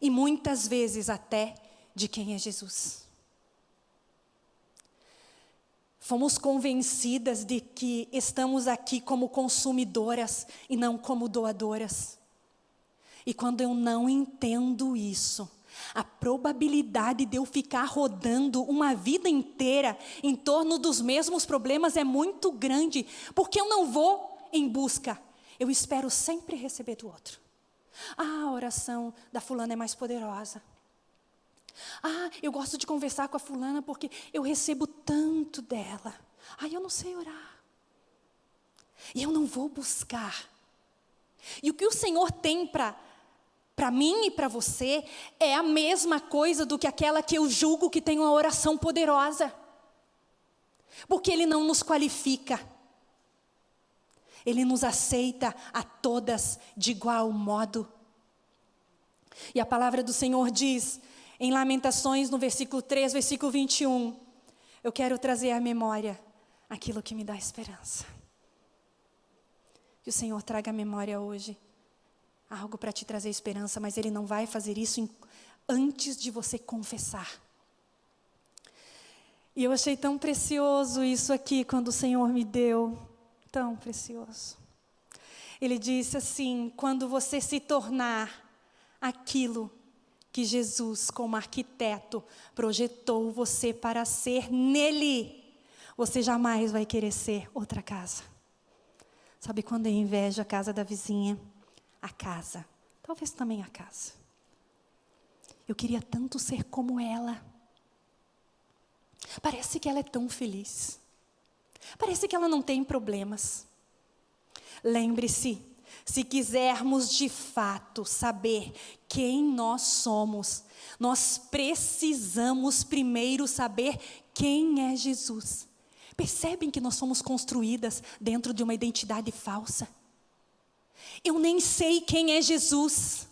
Speaker 1: E muitas vezes até de quem é Jesus. Fomos convencidas de que estamos aqui como consumidoras e não como doadoras. E quando eu não entendo isso, a probabilidade de eu ficar rodando uma vida inteira em torno dos mesmos problemas é muito grande, porque eu não vou em busca, eu espero sempre receber do outro. Ah, a oração da fulana é mais poderosa. Ah, eu gosto de conversar com a fulana porque eu recebo tanto dela. Ah, eu não sei orar. E eu não vou buscar. E o que o Senhor tem para para mim e para você é a mesma coisa do que aquela que eu julgo que tem uma oração poderosa. Porque ele não nos qualifica. Ele nos aceita a todas de igual modo. E a palavra do Senhor diz em Lamentações, no versículo 3, versículo 21, eu quero trazer à memória aquilo que me dá esperança. Que o Senhor traga à memória hoje algo para te trazer esperança, mas Ele não vai fazer isso antes de você confessar. E eu achei tão precioso isso aqui quando o Senhor me deu, tão precioso. Ele disse assim: quando você se tornar aquilo que Jesus, como arquiteto, projetou você para ser nele, você jamais vai querer ser outra casa. Sabe quando eu invejo a casa da vizinha? a casa, talvez também a casa. Eu queria tanto ser como ela. Parece que ela é tão feliz. Parece que ela não tem problemas. Lembre-se, se quisermos de fato saber quem nós somos, nós precisamos primeiro saber quem é Jesus. Percebem que nós somos construídas dentro de uma identidade falsa? Eu nem sei quem é Jesus.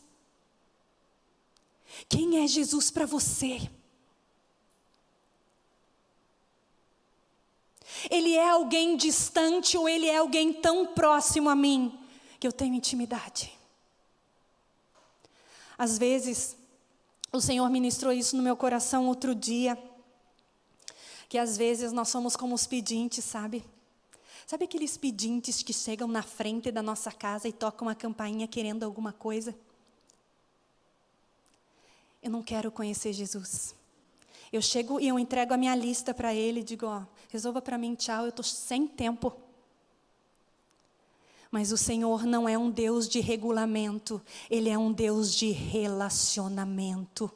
Speaker 1: Quem é Jesus para você? Ele é alguém distante ou ele é alguém tão próximo a mim que eu tenho intimidade? Às vezes, o Senhor ministrou isso no meu coração outro dia, que às vezes nós somos como os pedintes, sabe? Sabe aqueles pedintes que chegam na frente da nossa casa e tocam a campainha querendo alguma coisa? Eu não quero conhecer Jesus. Eu chego e eu entrego a minha lista para ele e digo, ó, resolva para mim, tchau, eu estou sem tempo. Mas o Senhor não é um Deus de regulamento, Ele é um Deus de relacionamento.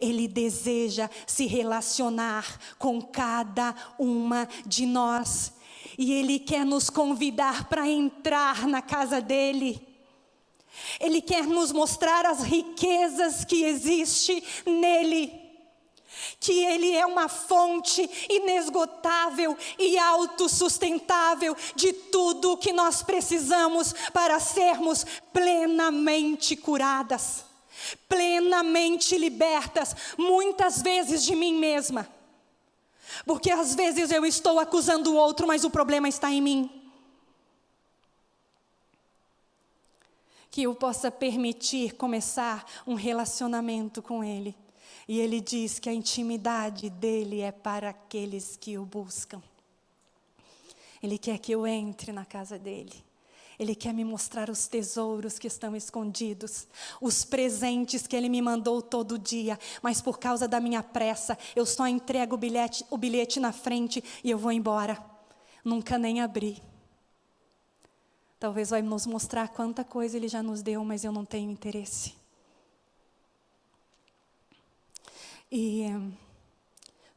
Speaker 1: Ele deseja se relacionar com cada uma de nós. E Ele quer nos convidar para entrar na casa dEle. Ele quer nos mostrar as riquezas que existe nele. Que Ele é uma fonte inesgotável e autossustentável de tudo o que nós precisamos para sermos plenamente curadas, plenamente libertas, muitas vezes de mim mesma. Porque às vezes eu estou acusando o outro, mas o problema está em mim. que eu possa permitir começar um relacionamento com Ele. E Ele diz que a intimidade dele é para aqueles que o buscam. Ele quer que eu entre na casa dele. Ele quer me mostrar os tesouros que estão escondidos, os presentes que Ele me mandou todo dia, mas por causa da minha pressa, eu só entrego o bilhete, o bilhete na frente e eu vou embora. Nunca nem abri. Talvez vai nos mostrar quanta coisa Ele já nos deu, mas eu não tenho interesse. E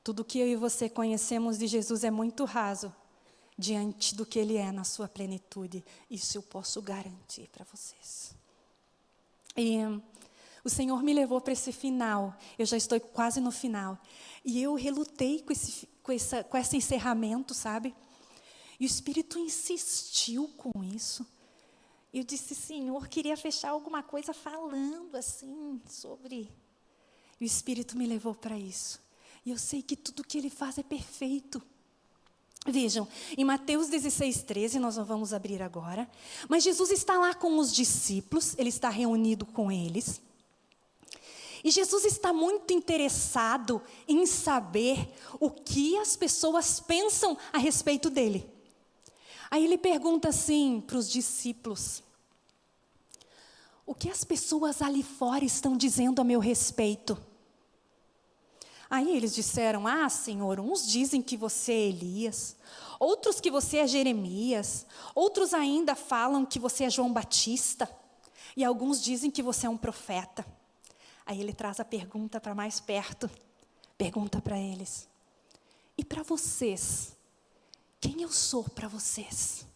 Speaker 1: tudo que eu e você conhecemos de Jesus é muito raso diante do que Ele é na sua plenitude. Isso eu posso garantir para vocês. E o Senhor me levou para esse final. Eu já estou quase no final. E eu relutei com esse, com, essa, com esse encerramento, sabe? E o Espírito insistiu com isso. Eu disse, Senhor, queria fechar alguma coisa falando assim sobre. E o Espírito me levou para isso. E eu sei que tudo que Ele faz é perfeito. Vejam, em Mateus 16, 13, nós não vamos abrir agora, mas Jesus está lá com os discípulos, ele está reunido com eles. E Jesus está muito interessado em saber o que as pessoas pensam a respeito dele. Aí ele pergunta assim para os discípulos: O que as pessoas ali fora estão dizendo a meu respeito? Aí eles disseram: Ah, Senhor, uns dizem que você é Elias, outros que você é Jeremias, outros ainda falam que você é João Batista, e alguns dizem que você é um profeta. Aí ele traz a pergunta para mais perto. Pergunta para eles: E para vocês? Quem eu sou para vocês?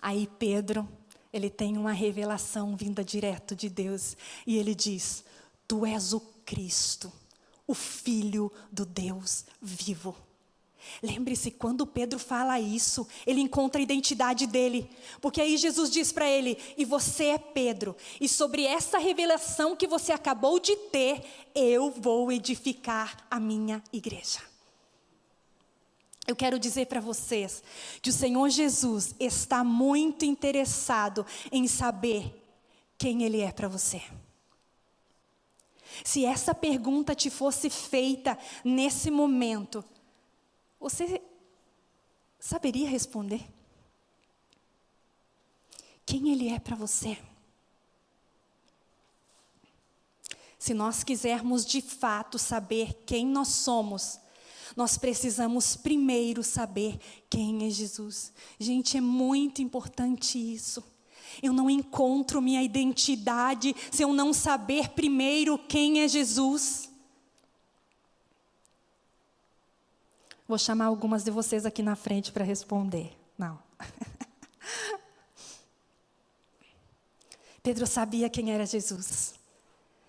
Speaker 1: Aí Pedro, ele tem uma revelação vinda direto de Deus e ele diz: Tu és o Cristo, o Filho do Deus vivo. Lembre-se, quando Pedro fala isso, ele encontra a identidade dele, porque aí Jesus diz para ele: E você é Pedro, e sobre essa revelação que você acabou de ter, eu vou edificar a minha igreja. Eu quero dizer para vocês que o Senhor Jesus está muito interessado em saber quem Ele é para você. Se essa pergunta te fosse feita nesse momento, você saberia responder? Quem Ele é para você? Se nós quisermos de fato saber quem nós somos, nós precisamos primeiro saber quem é Jesus. Gente, é muito importante isso. Eu não encontro minha identidade se eu não saber primeiro quem é Jesus. Vou chamar algumas de vocês aqui na frente para responder. Não. Pedro sabia quem era Jesus.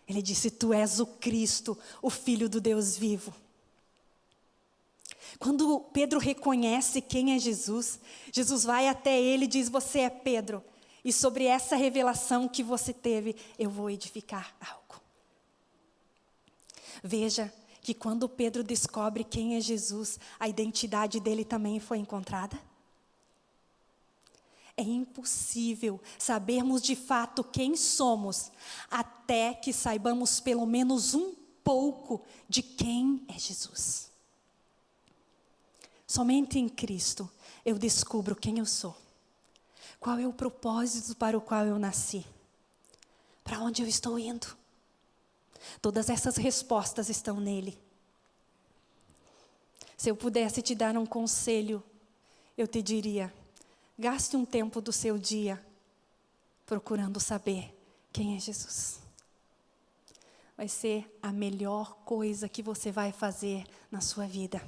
Speaker 1: Ele disse: Tu és o Cristo, o Filho do Deus vivo. Quando Pedro reconhece quem é Jesus, Jesus vai até ele e diz: Você é Pedro, e sobre essa revelação que você teve, eu vou edificar algo. Veja que quando Pedro descobre quem é Jesus, a identidade dele também foi encontrada. É impossível sabermos de fato quem somos até que saibamos pelo menos um pouco de quem é Jesus. Somente em Cristo eu descubro quem eu sou. Qual é o propósito para o qual eu nasci? Para onde eu estou indo? Todas essas respostas estão nele. Se eu pudesse te dar um conselho, eu te diria: gaste um tempo do seu dia procurando saber quem é Jesus. Vai ser a melhor coisa que você vai fazer na sua vida.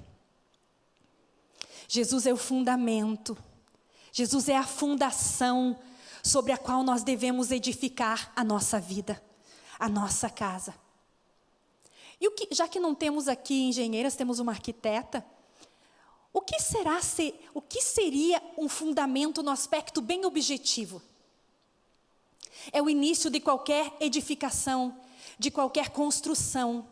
Speaker 1: Jesus é o fundamento. Jesus é a fundação sobre a qual nós devemos edificar a nossa vida, a nossa casa. E que, já que não temos aqui engenheiras, temos uma arquiteta. O que será ser, o que seria um fundamento no aspecto bem objetivo? É o início de qualquer edificação, de qualquer construção.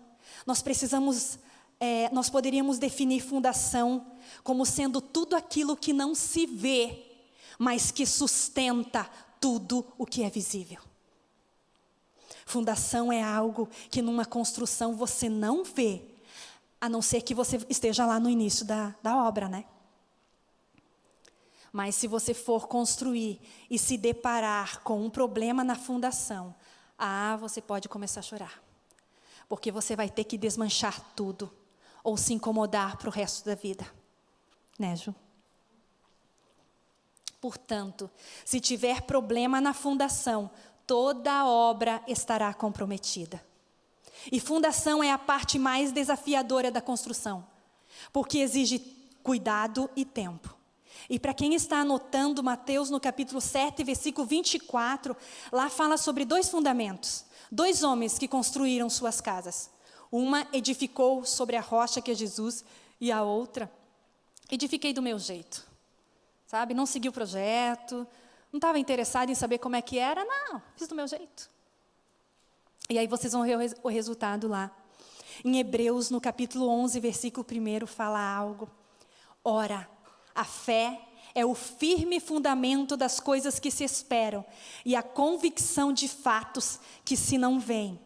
Speaker 1: Nós precisamos, é, nós poderíamos definir fundação como sendo tudo aquilo que não se vê, mas que sustenta tudo o que é visível. Fundação é algo que numa construção você não vê, a não ser que você esteja lá no início da, da obra, né? Mas se você for construir e se deparar com um problema na fundação, ah, você pode começar a chorar. Porque você vai ter que desmanchar tudo ou se incomodar para o resto da vida. Né, Ju? Portanto, se tiver problema na fundação, toda a obra estará comprometida. E fundação é a parte mais desafiadora da construção, porque exige cuidado e tempo. E para quem está anotando Mateus no capítulo 7, versículo 24, lá fala sobre dois fundamentos. Dois homens que construíram suas casas. Uma edificou sobre a rocha que é Jesus e a outra edifiquei do meu jeito. Sabe, não segui o projeto, não estava interessado em saber como é que era, não, fiz do meu jeito. E aí vocês vão ver o resultado lá. Em Hebreus, no capítulo 11, versículo 1, fala algo. Ora, a fé é o firme fundamento das coisas que se esperam e a convicção de fatos que se não veem.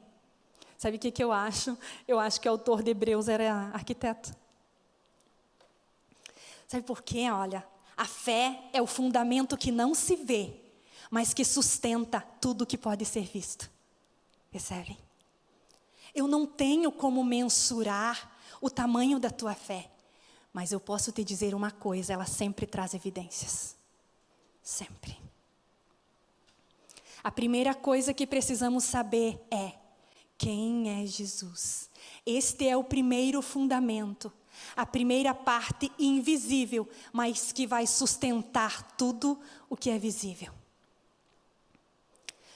Speaker 1: Sabe o que, que eu acho? Eu acho que o autor de Hebreus era arquiteto. Sabe por quê? Olha, a fé é o fundamento que não se vê, mas que sustenta tudo que pode ser visto. Percebem? Eu não tenho como mensurar o tamanho da tua fé, mas eu posso te dizer uma coisa: ela sempre traz evidências. Sempre. A primeira coisa que precisamos saber é quem é Jesus. Este é o primeiro fundamento, a primeira parte invisível, mas que vai sustentar tudo o que é visível.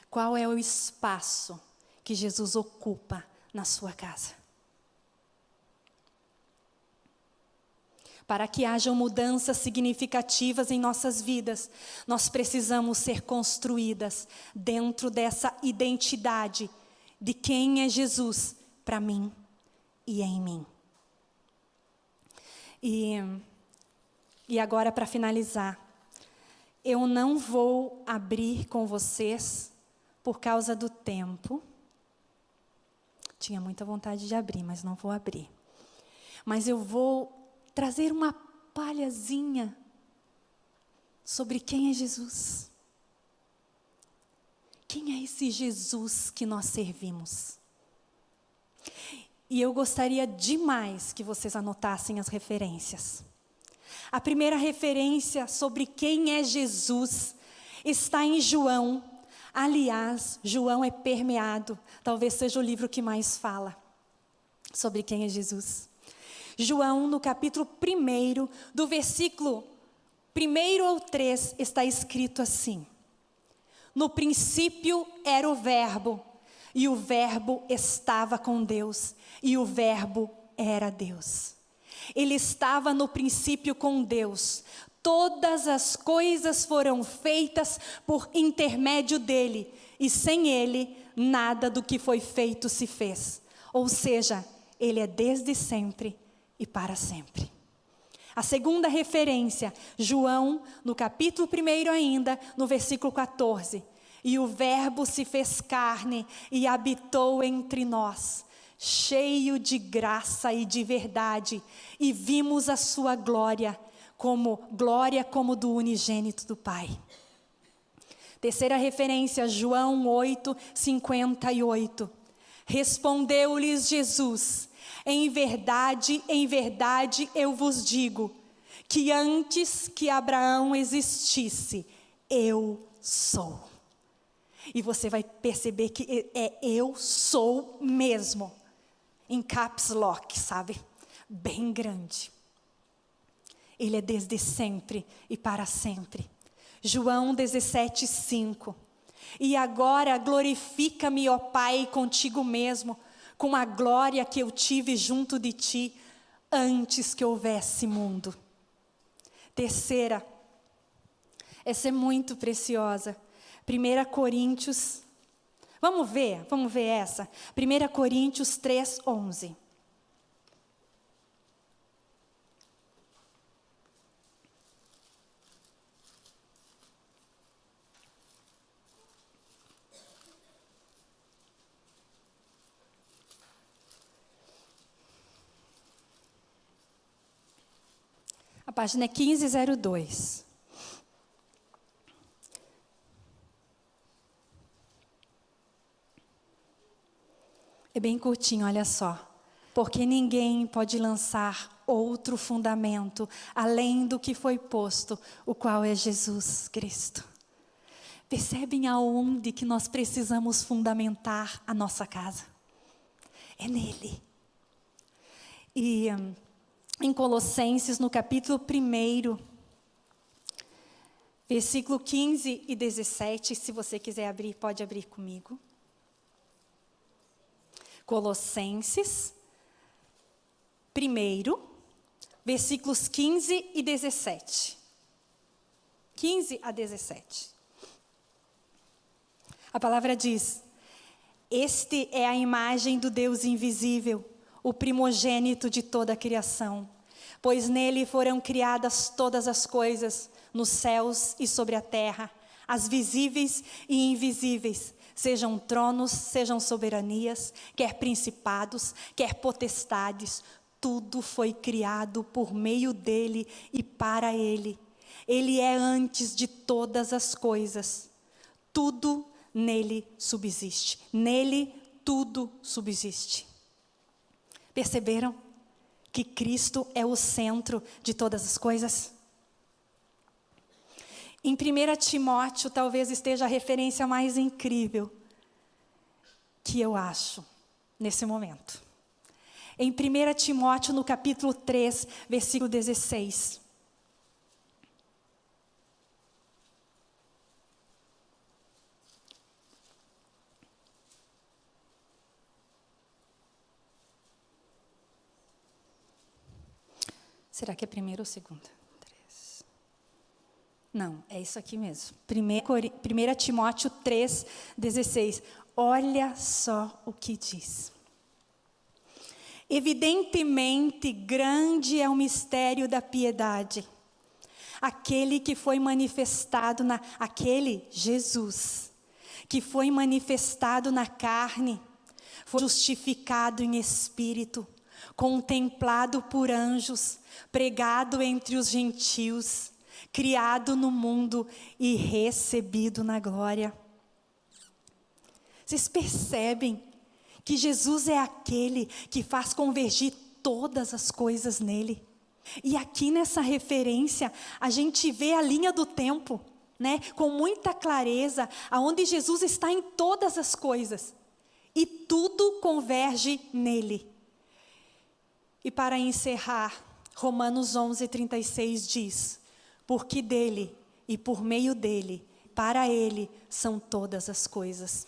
Speaker 1: Qual é o espaço que Jesus ocupa na sua casa. Para que hajam mudanças significativas em nossas vidas, nós precisamos ser construídas dentro dessa identidade de quem é Jesus para mim e em mim. E, e agora, para finalizar, eu não vou abrir com vocês por causa do tempo tinha muita vontade de abrir, mas não vou abrir. Mas eu vou trazer uma palhazinha sobre quem é Jesus. Quem é esse Jesus que nós servimos? E eu gostaria demais que vocês anotassem as referências. A primeira referência sobre quem é Jesus está em João Aliás, João é permeado, talvez seja o livro que mais fala sobre quem é Jesus. João, no capítulo 1, do versículo 1 ao 3, está escrito assim: No princípio era o Verbo, e o Verbo estava com Deus, e o Verbo era Deus. Ele estava no princípio com Deus. Todas as coisas foram feitas por intermédio dele, e sem ele, nada do que foi feito se fez. Ou seja, ele é desde sempre e para sempre. A segunda referência, João, no capítulo 1 ainda, no versículo 14. E o Verbo se fez carne e habitou entre nós, cheio de graça e de verdade, e vimos a sua glória como glória como do unigênito do Pai. Terceira referência, João 8, 58. Respondeu-lhes Jesus: Em verdade, em verdade eu vos digo, que antes que Abraão existisse, eu sou. E você vai perceber que é eu sou mesmo, em caps lock, sabe? Bem grande. Ele é desde sempre e para sempre. João 17, 5. E agora glorifica-me, ó Pai, contigo mesmo, com a glória que eu tive junto de ti antes que houvesse mundo. Terceira, essa é muito preciosa. 1 Coríntios, vamos ver, vamos ver essa. 1 Coríntios 3, 11. A página é 1502. É bem curtinho, olha só. Porque ninguém pode lançar outro fundamento além do que foi posto, o qual é Jesus Cristo. Percebem aonde que nós precisamos fundamentar a nossa casa? É nele. E em Colossenses, no capítulo 1, versículo 15 e 17, se você quiser abrir, pode abrir comigo. Colossenses, 1, versículos 15 e 17. 15 a 17. A palavra diz: Este é a imagem do Deus invisível o primogênito de toda a criação, pois nele foram criadas todas as coisas, nos céus e sobre a terra, as visíveis e invisíveis, sejam tronos, sejam soberanias, quer principados, quer potestades, tudo foi criado por meio dele e para ele. Ele é antes de todas as coisas. Tudo nele subsiste. Nele tudo subsiste. Perceberam que Cristo é o centro de todas as coisas? Em 1 Timóteo, talvez esteja a referência mais incrível que eu acho nesse momento. Em 1 Timóteo, no capítulo 3, versículo 16. Será que é primeiro ou segunda? Não, é isso aqui mesmo. 1 Timóteo 3, 16. Olha só o que diz. Evidentemente, grande é o mistério da piedade. Aquele que foi manifestado na aquele Jesus que foi manifestado na carne, foi justificado em espírito, contemplado por anjos, pregado entre os gentios, criado no mundo e recebido na glória. Vocês percebem que Jesus é aquele que faz convergir todas as coisas nele. E aqui nessa referência, a gente vê a linha do tempo, né, com muita clareza, aonde Jesus está em todas as coisas. E tudo converge nele. E para encerrar, Romanos 11, 36 diz: Porque dele e por meio dele, para ele são todas as coisas.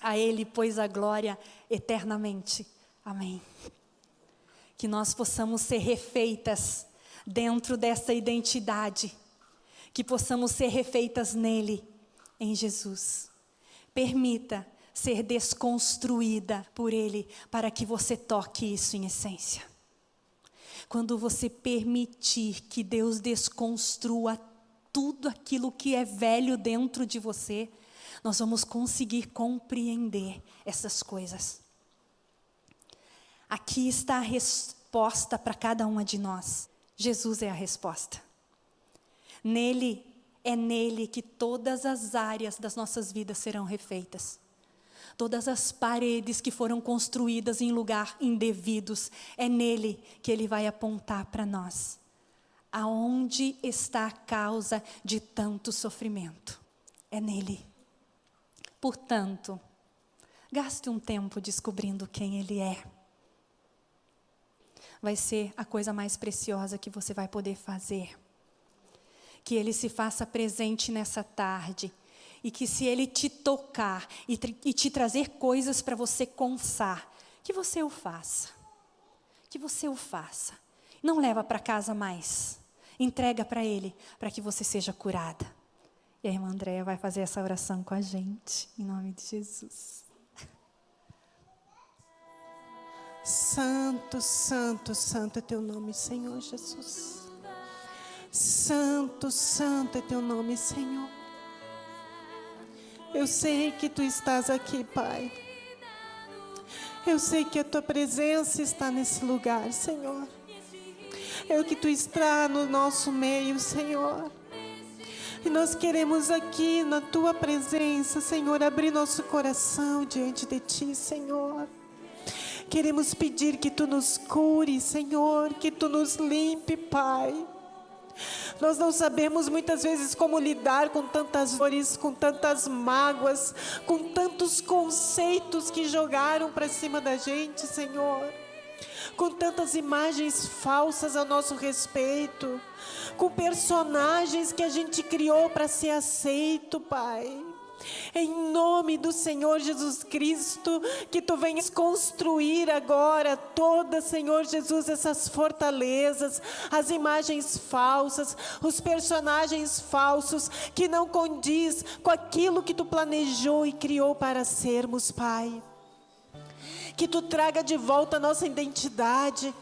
Speaker 1: A ele, pois, a glória eternamente. Amém. Que nós possamos ser refeitas dentro dessa identidade, que possamos ser refeitas nele, em Jesus. Permita ser desconstruída por ele, para que você toque isso em essência. Quando você permitir que Deus desconstrua tudo aquilo que é velho dentro de você, nós vamos conseguir compreender essas coisas. Aqui está a resposta para cada uma de nós. Jesus é a resposta. Nele, é nele que todas as áreas das nossas vidas serão refeitas todas as paredes que foram construídas em lugar indevidos, é nele que ele vai apontar para nós. Aonde está a causa de tanto sofrimento? É nele. Portanto, gaste um tempo descobrindo quem ele é. Vai ser a coisa mais preciosa que você vai poder fazer. Que ele se faça presente nessa tarde e que se Ele te tocar e, e te trazer coisas para você consar, que você o faça. Que você o faça. Não leva para casa mais. Entrega para Ele, para que você seja curada. E a irmã Andréia vai fazer essa oração com a gente, em nome de Jesus.
Speaker 2: Santo, santo, santo é teu nome, Senhor Jesus. Santo, santo é teu nome, Senhor. Eu sei que tu estás aqui, Pai. Eu sei que a tua presença está nesse lugar, Senhor. É o que tu está no nosso meio, Senhor. E nós queremos aqui na tua presença, Senhor, abrir nosso coração diante de ti, Senhor. Queremos pedir que tu nos cure, Senhor, que tu nos limpe, Pai. Nós não sabemos muitas vezes como lidar com tantas dores, com tantas mágoas, com tantos conceitos que jogaram para cima da gente, Senhor. Com tantas imagens falsas a nosso respeito, com personagens que a gente criou para ser aceito, Pai. Em nome do Senhor Jesus Cristo, que tu venhas construir agora toda, Senhor Jesus, essas fortalezas, as imagens falsas, os personagens falsos que não condiz com aquilo que tu planejou e criou para sermos, Pai. Que tu traga de volta a nossa identidade,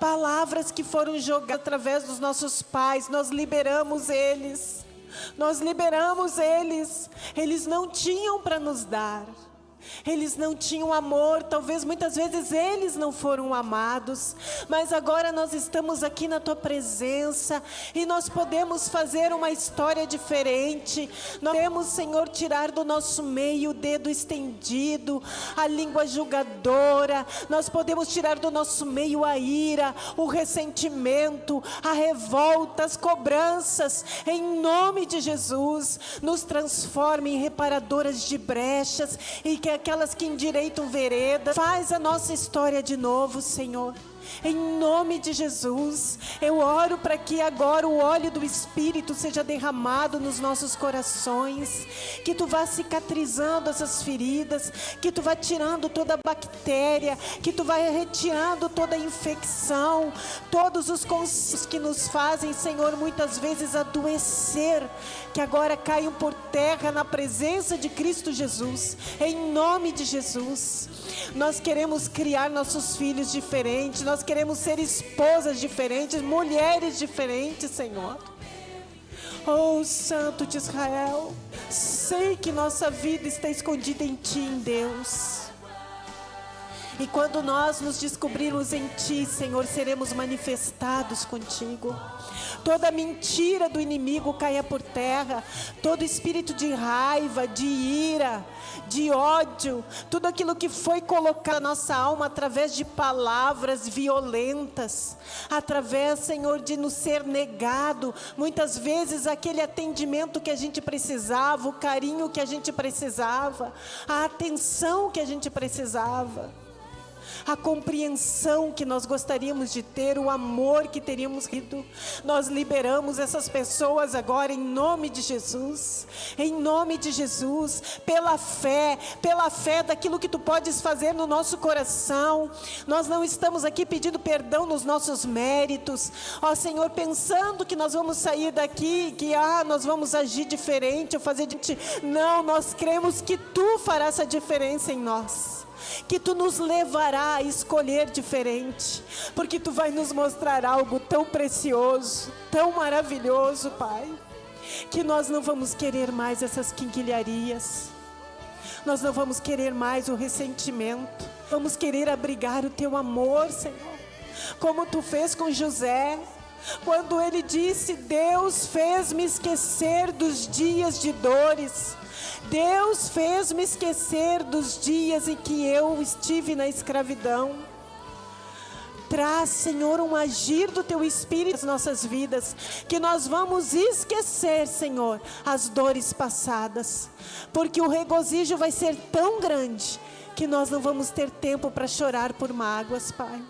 Speaker 2: palavras que foram jogadas através dos nossos pais, nós liberamos eles nós liberamos eles. Eles não tinham para nos dar. Eles não tinham amor, talvez muitas vezes eles não foram amados, mas agora nós estamos aqui na tua presença e nós podemos fazer uma história diferente. Nós podemos, Senhor, tirar do nosso meio o dedo estendido, a língua julgadora. Nós podemos tirar do nosso meio a ira, o ressentimento, a revolta, as cobranças. Em nome de Jesus, nos transforme em reparadoras de brechas e que aquelas que endireitam vereda. Faz a nossa história de novo, Senhor. Em nome de Jesus, eu oro para que agora o óleo do Espírito seja derramado nos nossos corações, que tu vá cicatrizando essas feridas, que tu vá tirando toda a bactéria, que tu vai retirando toda a infecção, todos os conceitos que nos fazem, Senhor, muitas vezes adoecer, que agora caiam por terra na presença de Cristo Jesus, em nome de Jesus. Nós queremos criar nossos filhos diferentes, nós queremos ser esposas diferentes, mulheres diferentes, Senhor. Oh, Santo de Israel, sei que nossa vida está escondida em Ti, em Deus. E quando nós nos descobrirmos em Ti, Senhor, seremos manifestados contigo. Toda mentira do inimigo caia por terra, todo espírito de raiva, de ira, de ódio, tudo aquilo que foi colocado na nossa alma através de palavras violentas, através, Senhor, de nos ser negado, muitas vezes aquele atendimento que a gente precisava, o carinho que a gente precisava, a atenção que a gente precisava a compreensão que nós gostaríamos de ter, o amor que teríamos rido. Nós liberamos essas pessoas agora em nome de Jesus, em nome de Jesus, pela fé, pela fé daquilo que tu podes fazer no nosso coração. Nós não estamos aqui pedindo perdão nos nossos méritos, ó Senhor, pensando que nós vamos sair daqui, que ah, nós vamos agir diferente ou fazer diferente. Não, nós cremos que tu farás a diferença em nós que tu nos levará a escolher diferente, porque tu vai nos mostrar algo tão precioso, tão maravilhoso, Pai, que nós não vamos querer mais essas quinquilharias, nós não vamos querer mais o ressentimento, vamos querer abrigar o teu amor, Senhor, como tu fez com José, quando ele disse: Deus fez-me esquecer dos dias de dores, Deus fez-me esquecer dos dias em que eu estive na escravidão. Traz, Senhor, um agir do Teu Espírito nas nossas vidas, que nós vamos esquecer, Senhor, as dores passadas, porque o regozijo vai ser tão grande que nós não vamos ter tempo para chorar por mágoas, Pai.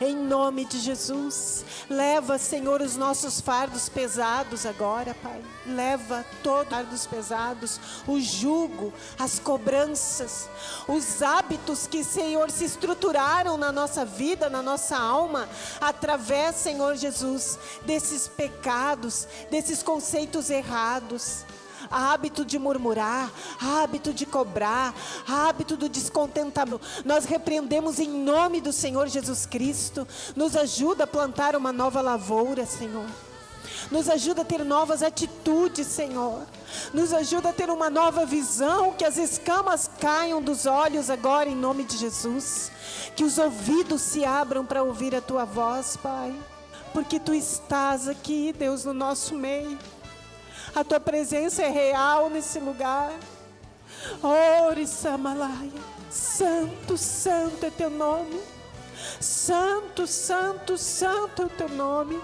Speaker 2: Em nome de Jesus, leva, Senhor, os nossos fardos pesados agora, Pai. Leva todos os fardos pesados, o jugo, as cobranças, os hábitos que, Senhor, se estruturaram na nossa vida, na nossa alma, através, Senhor Jesus, desses pecados, desses conceitos errados hábito de murmurar, hábito de cobrar, hábito do descontentamento. Nós repreendemos em nome do Senhor Jesus Cristo. Nos ajuda a plantar uma nova lavoura, Senhor. Nos ajuda a ter novas atitudes, Senhor. Nos ajuda a ter uma nova visão, que as escamas caiam dos olhos agora em nome de Jesus. Que os ouvidos se abram para ouvir a tua voz, Pai. Porque tu estás aqui, Deus, no nosso meio. A tua presença é real nesse lugar. Ore Samalaia. Santo, santo é teu nome. Santo, santo, santo é o teu nome.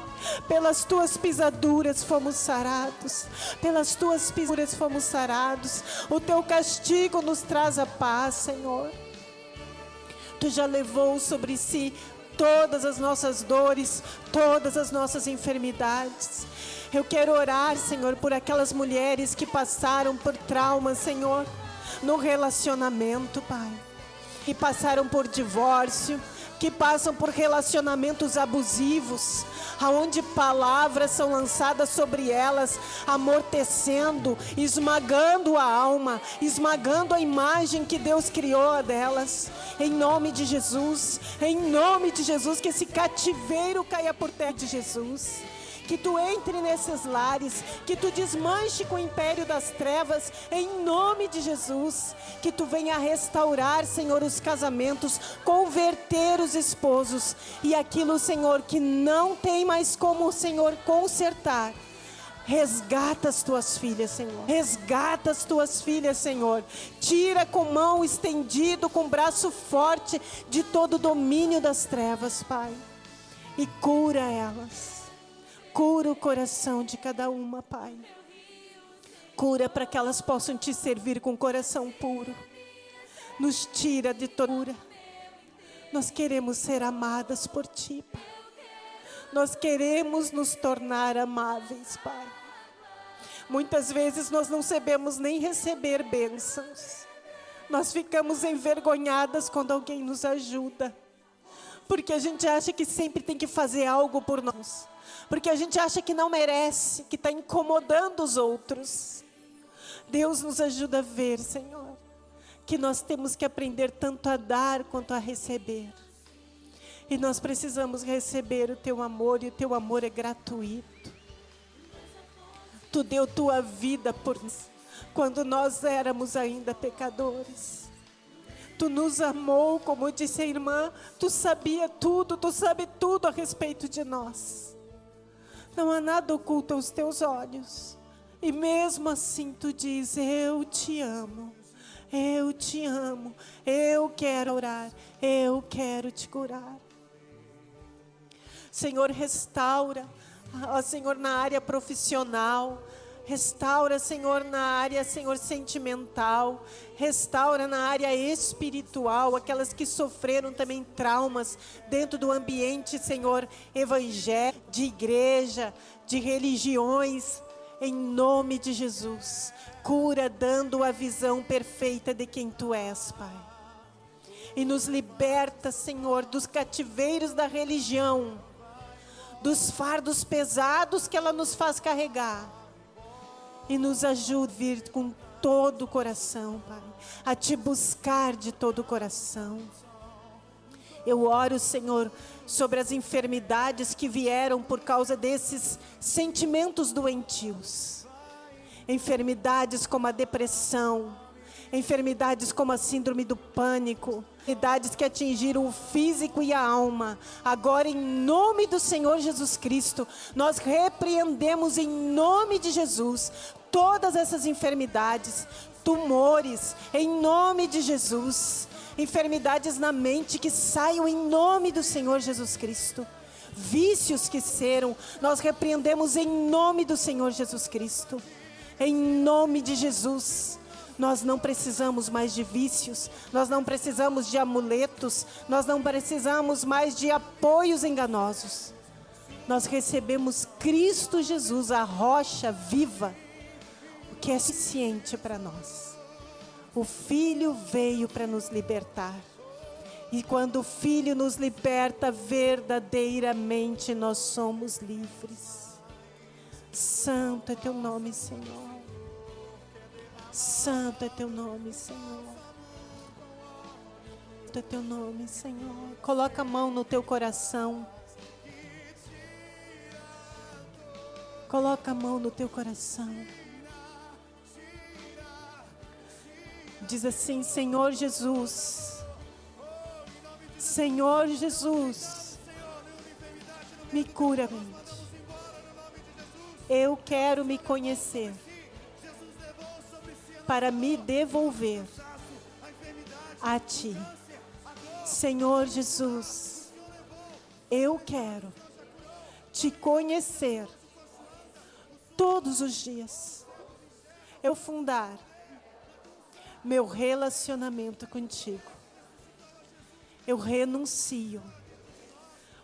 Speaker 2: Pelas tuas pisaduras fomos sarados. Pelas tuas pisaduras fomos sarados. O teu castigo nos traz a paz, Senhor. Tu já levou sobre si todas as nossas dores, todas as nossas enfermidades. Eu quero orar, Senhor, por aquelas mulheres que passaram por traumas, Senhor, no relacionamento, Pai. Que passaram por divórcio, que passam por relacionamentos abusivos, aonde palavras são lançadas sobre elas, amortecendo, esmagando a alma, esmagando a imagem que Deus criou delas. Em nome de Jesus, em nome de Jesus, que esse cativeiro caia por terra de Jesus que tu entre nesses lares, que tu desmanche com o império das trevas, em nome de Jesus, que tu venha restaurar, Senhor, os casamentos, converter os esposos e aquilo, Senhor, que não tem mais como, Senhor, consertar. Resgata as tuas filhas, Senhor. Resgata as tuas filhas, Senhor. Tira com mão estendido, com braço forte de todo o domínio das trevas, Pai. E cura elas. Cura o coração de cada uma, Pai. Cura para que elas possam te servir com coração puro. Nos tira de tortura. Nós queremos ser amadas por Ti, Pai. Nós queremos nos tornar amáveis, Pai. Muitas vezes nós não sabemos nem receber bênçãos. Nós ficamos envergonhadas quando alguém nos ajuda. Porque a gente acha que sempre tem que fazer algo por nós porque a gente acha que não merece, que está incomodando os outros. Deus nos ajuda a ver, Senhor, que nós temos que aprender tanto a dar quanto a receber. E nós precisamos receber o teu amor, e o teu amor é gratuito. Tu deu tua vida por nós, quando nós éramos ainda pecadores. Tu nos amou, como disse a irmã, tu sabia tudo, tu sabe tudo a respeito de nós. Não há nada oculto aos teus olhos. E mesmo assim tu diz: Eu te amo. Eu te amo. Eu quero orar. Eu quero te curar. Senhor, restaura. Ó, Senhor, na área profissional. Restaura, Senhor, na área, Senhor, sentimental. Restaura na área espiritual, aquelas que sofreram também traumas dentro do ambiente, Senhor, evangélico, de igreja, de religiões. Em nome de Jesus, cura dando a visão perfeita de quem Tu és, Pai. E nos liberta, Senhor, dos cativeiros da religião, dos fardos pesados que ela nos faz carregar e nos ajude a vir com todo o coração, Pai, a te buscar de todo o coração. Eu oro, Senhor, sobre as enfermidades que vieram por causa desses sentimentos doentios. Enfermidades como a depressão, enfermidades como a síndrome do pânico, enfermidades que atingiram o físico e a alma. Agora, em nome do Senhor Jesus Cristo, nós repreendemos em nome de Jesus todas essas enfermidades, tumores, em nome de Jesus. Enfermidades na mente que saiam em nome do Senhor Jesus Cristo. Vícios que serão, nós repreendemos em nome do Senhor Jesus Cristo. Em nome de Jesus Nós não precisamos mais de vícios, nós não precisamos de amuletos, nós não precisamos mais de apoios enganosos. Nós recebemos Cristo Jesus, a rocha viva, o que é suficiente para nós. O Filho veio para nos libertar. E quando o Filho nos liberta, verdadeiramente nós somos livres. Santo é teu nome, Senhor. Santo é teu nome, Senhor. Santo é teu nome, Senhor. Coloca a mão no teu coração. Coloca a mão no teu coração. Diz assim: Senhor Jesus. Senhor Jesus. Me cura, mente. Eu quero me conhecer para me devolver a Ti. Senhor Jesus, eu quero te conhecer todos os dias. Eu fundar meu relacionamento contigo. Eu renuncio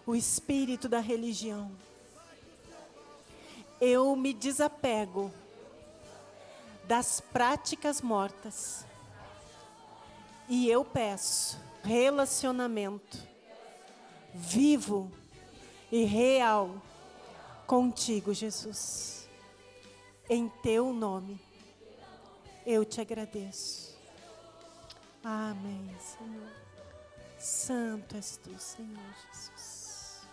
Speaker 2: o espírito da religião. Eu me desapego das práticas mortas. E eu peço relacionamento vivo e real contigo, Jesus. Em teu nome, eu te agradeço. Amém, Senhor. Santo és tu, Senhor Jesus.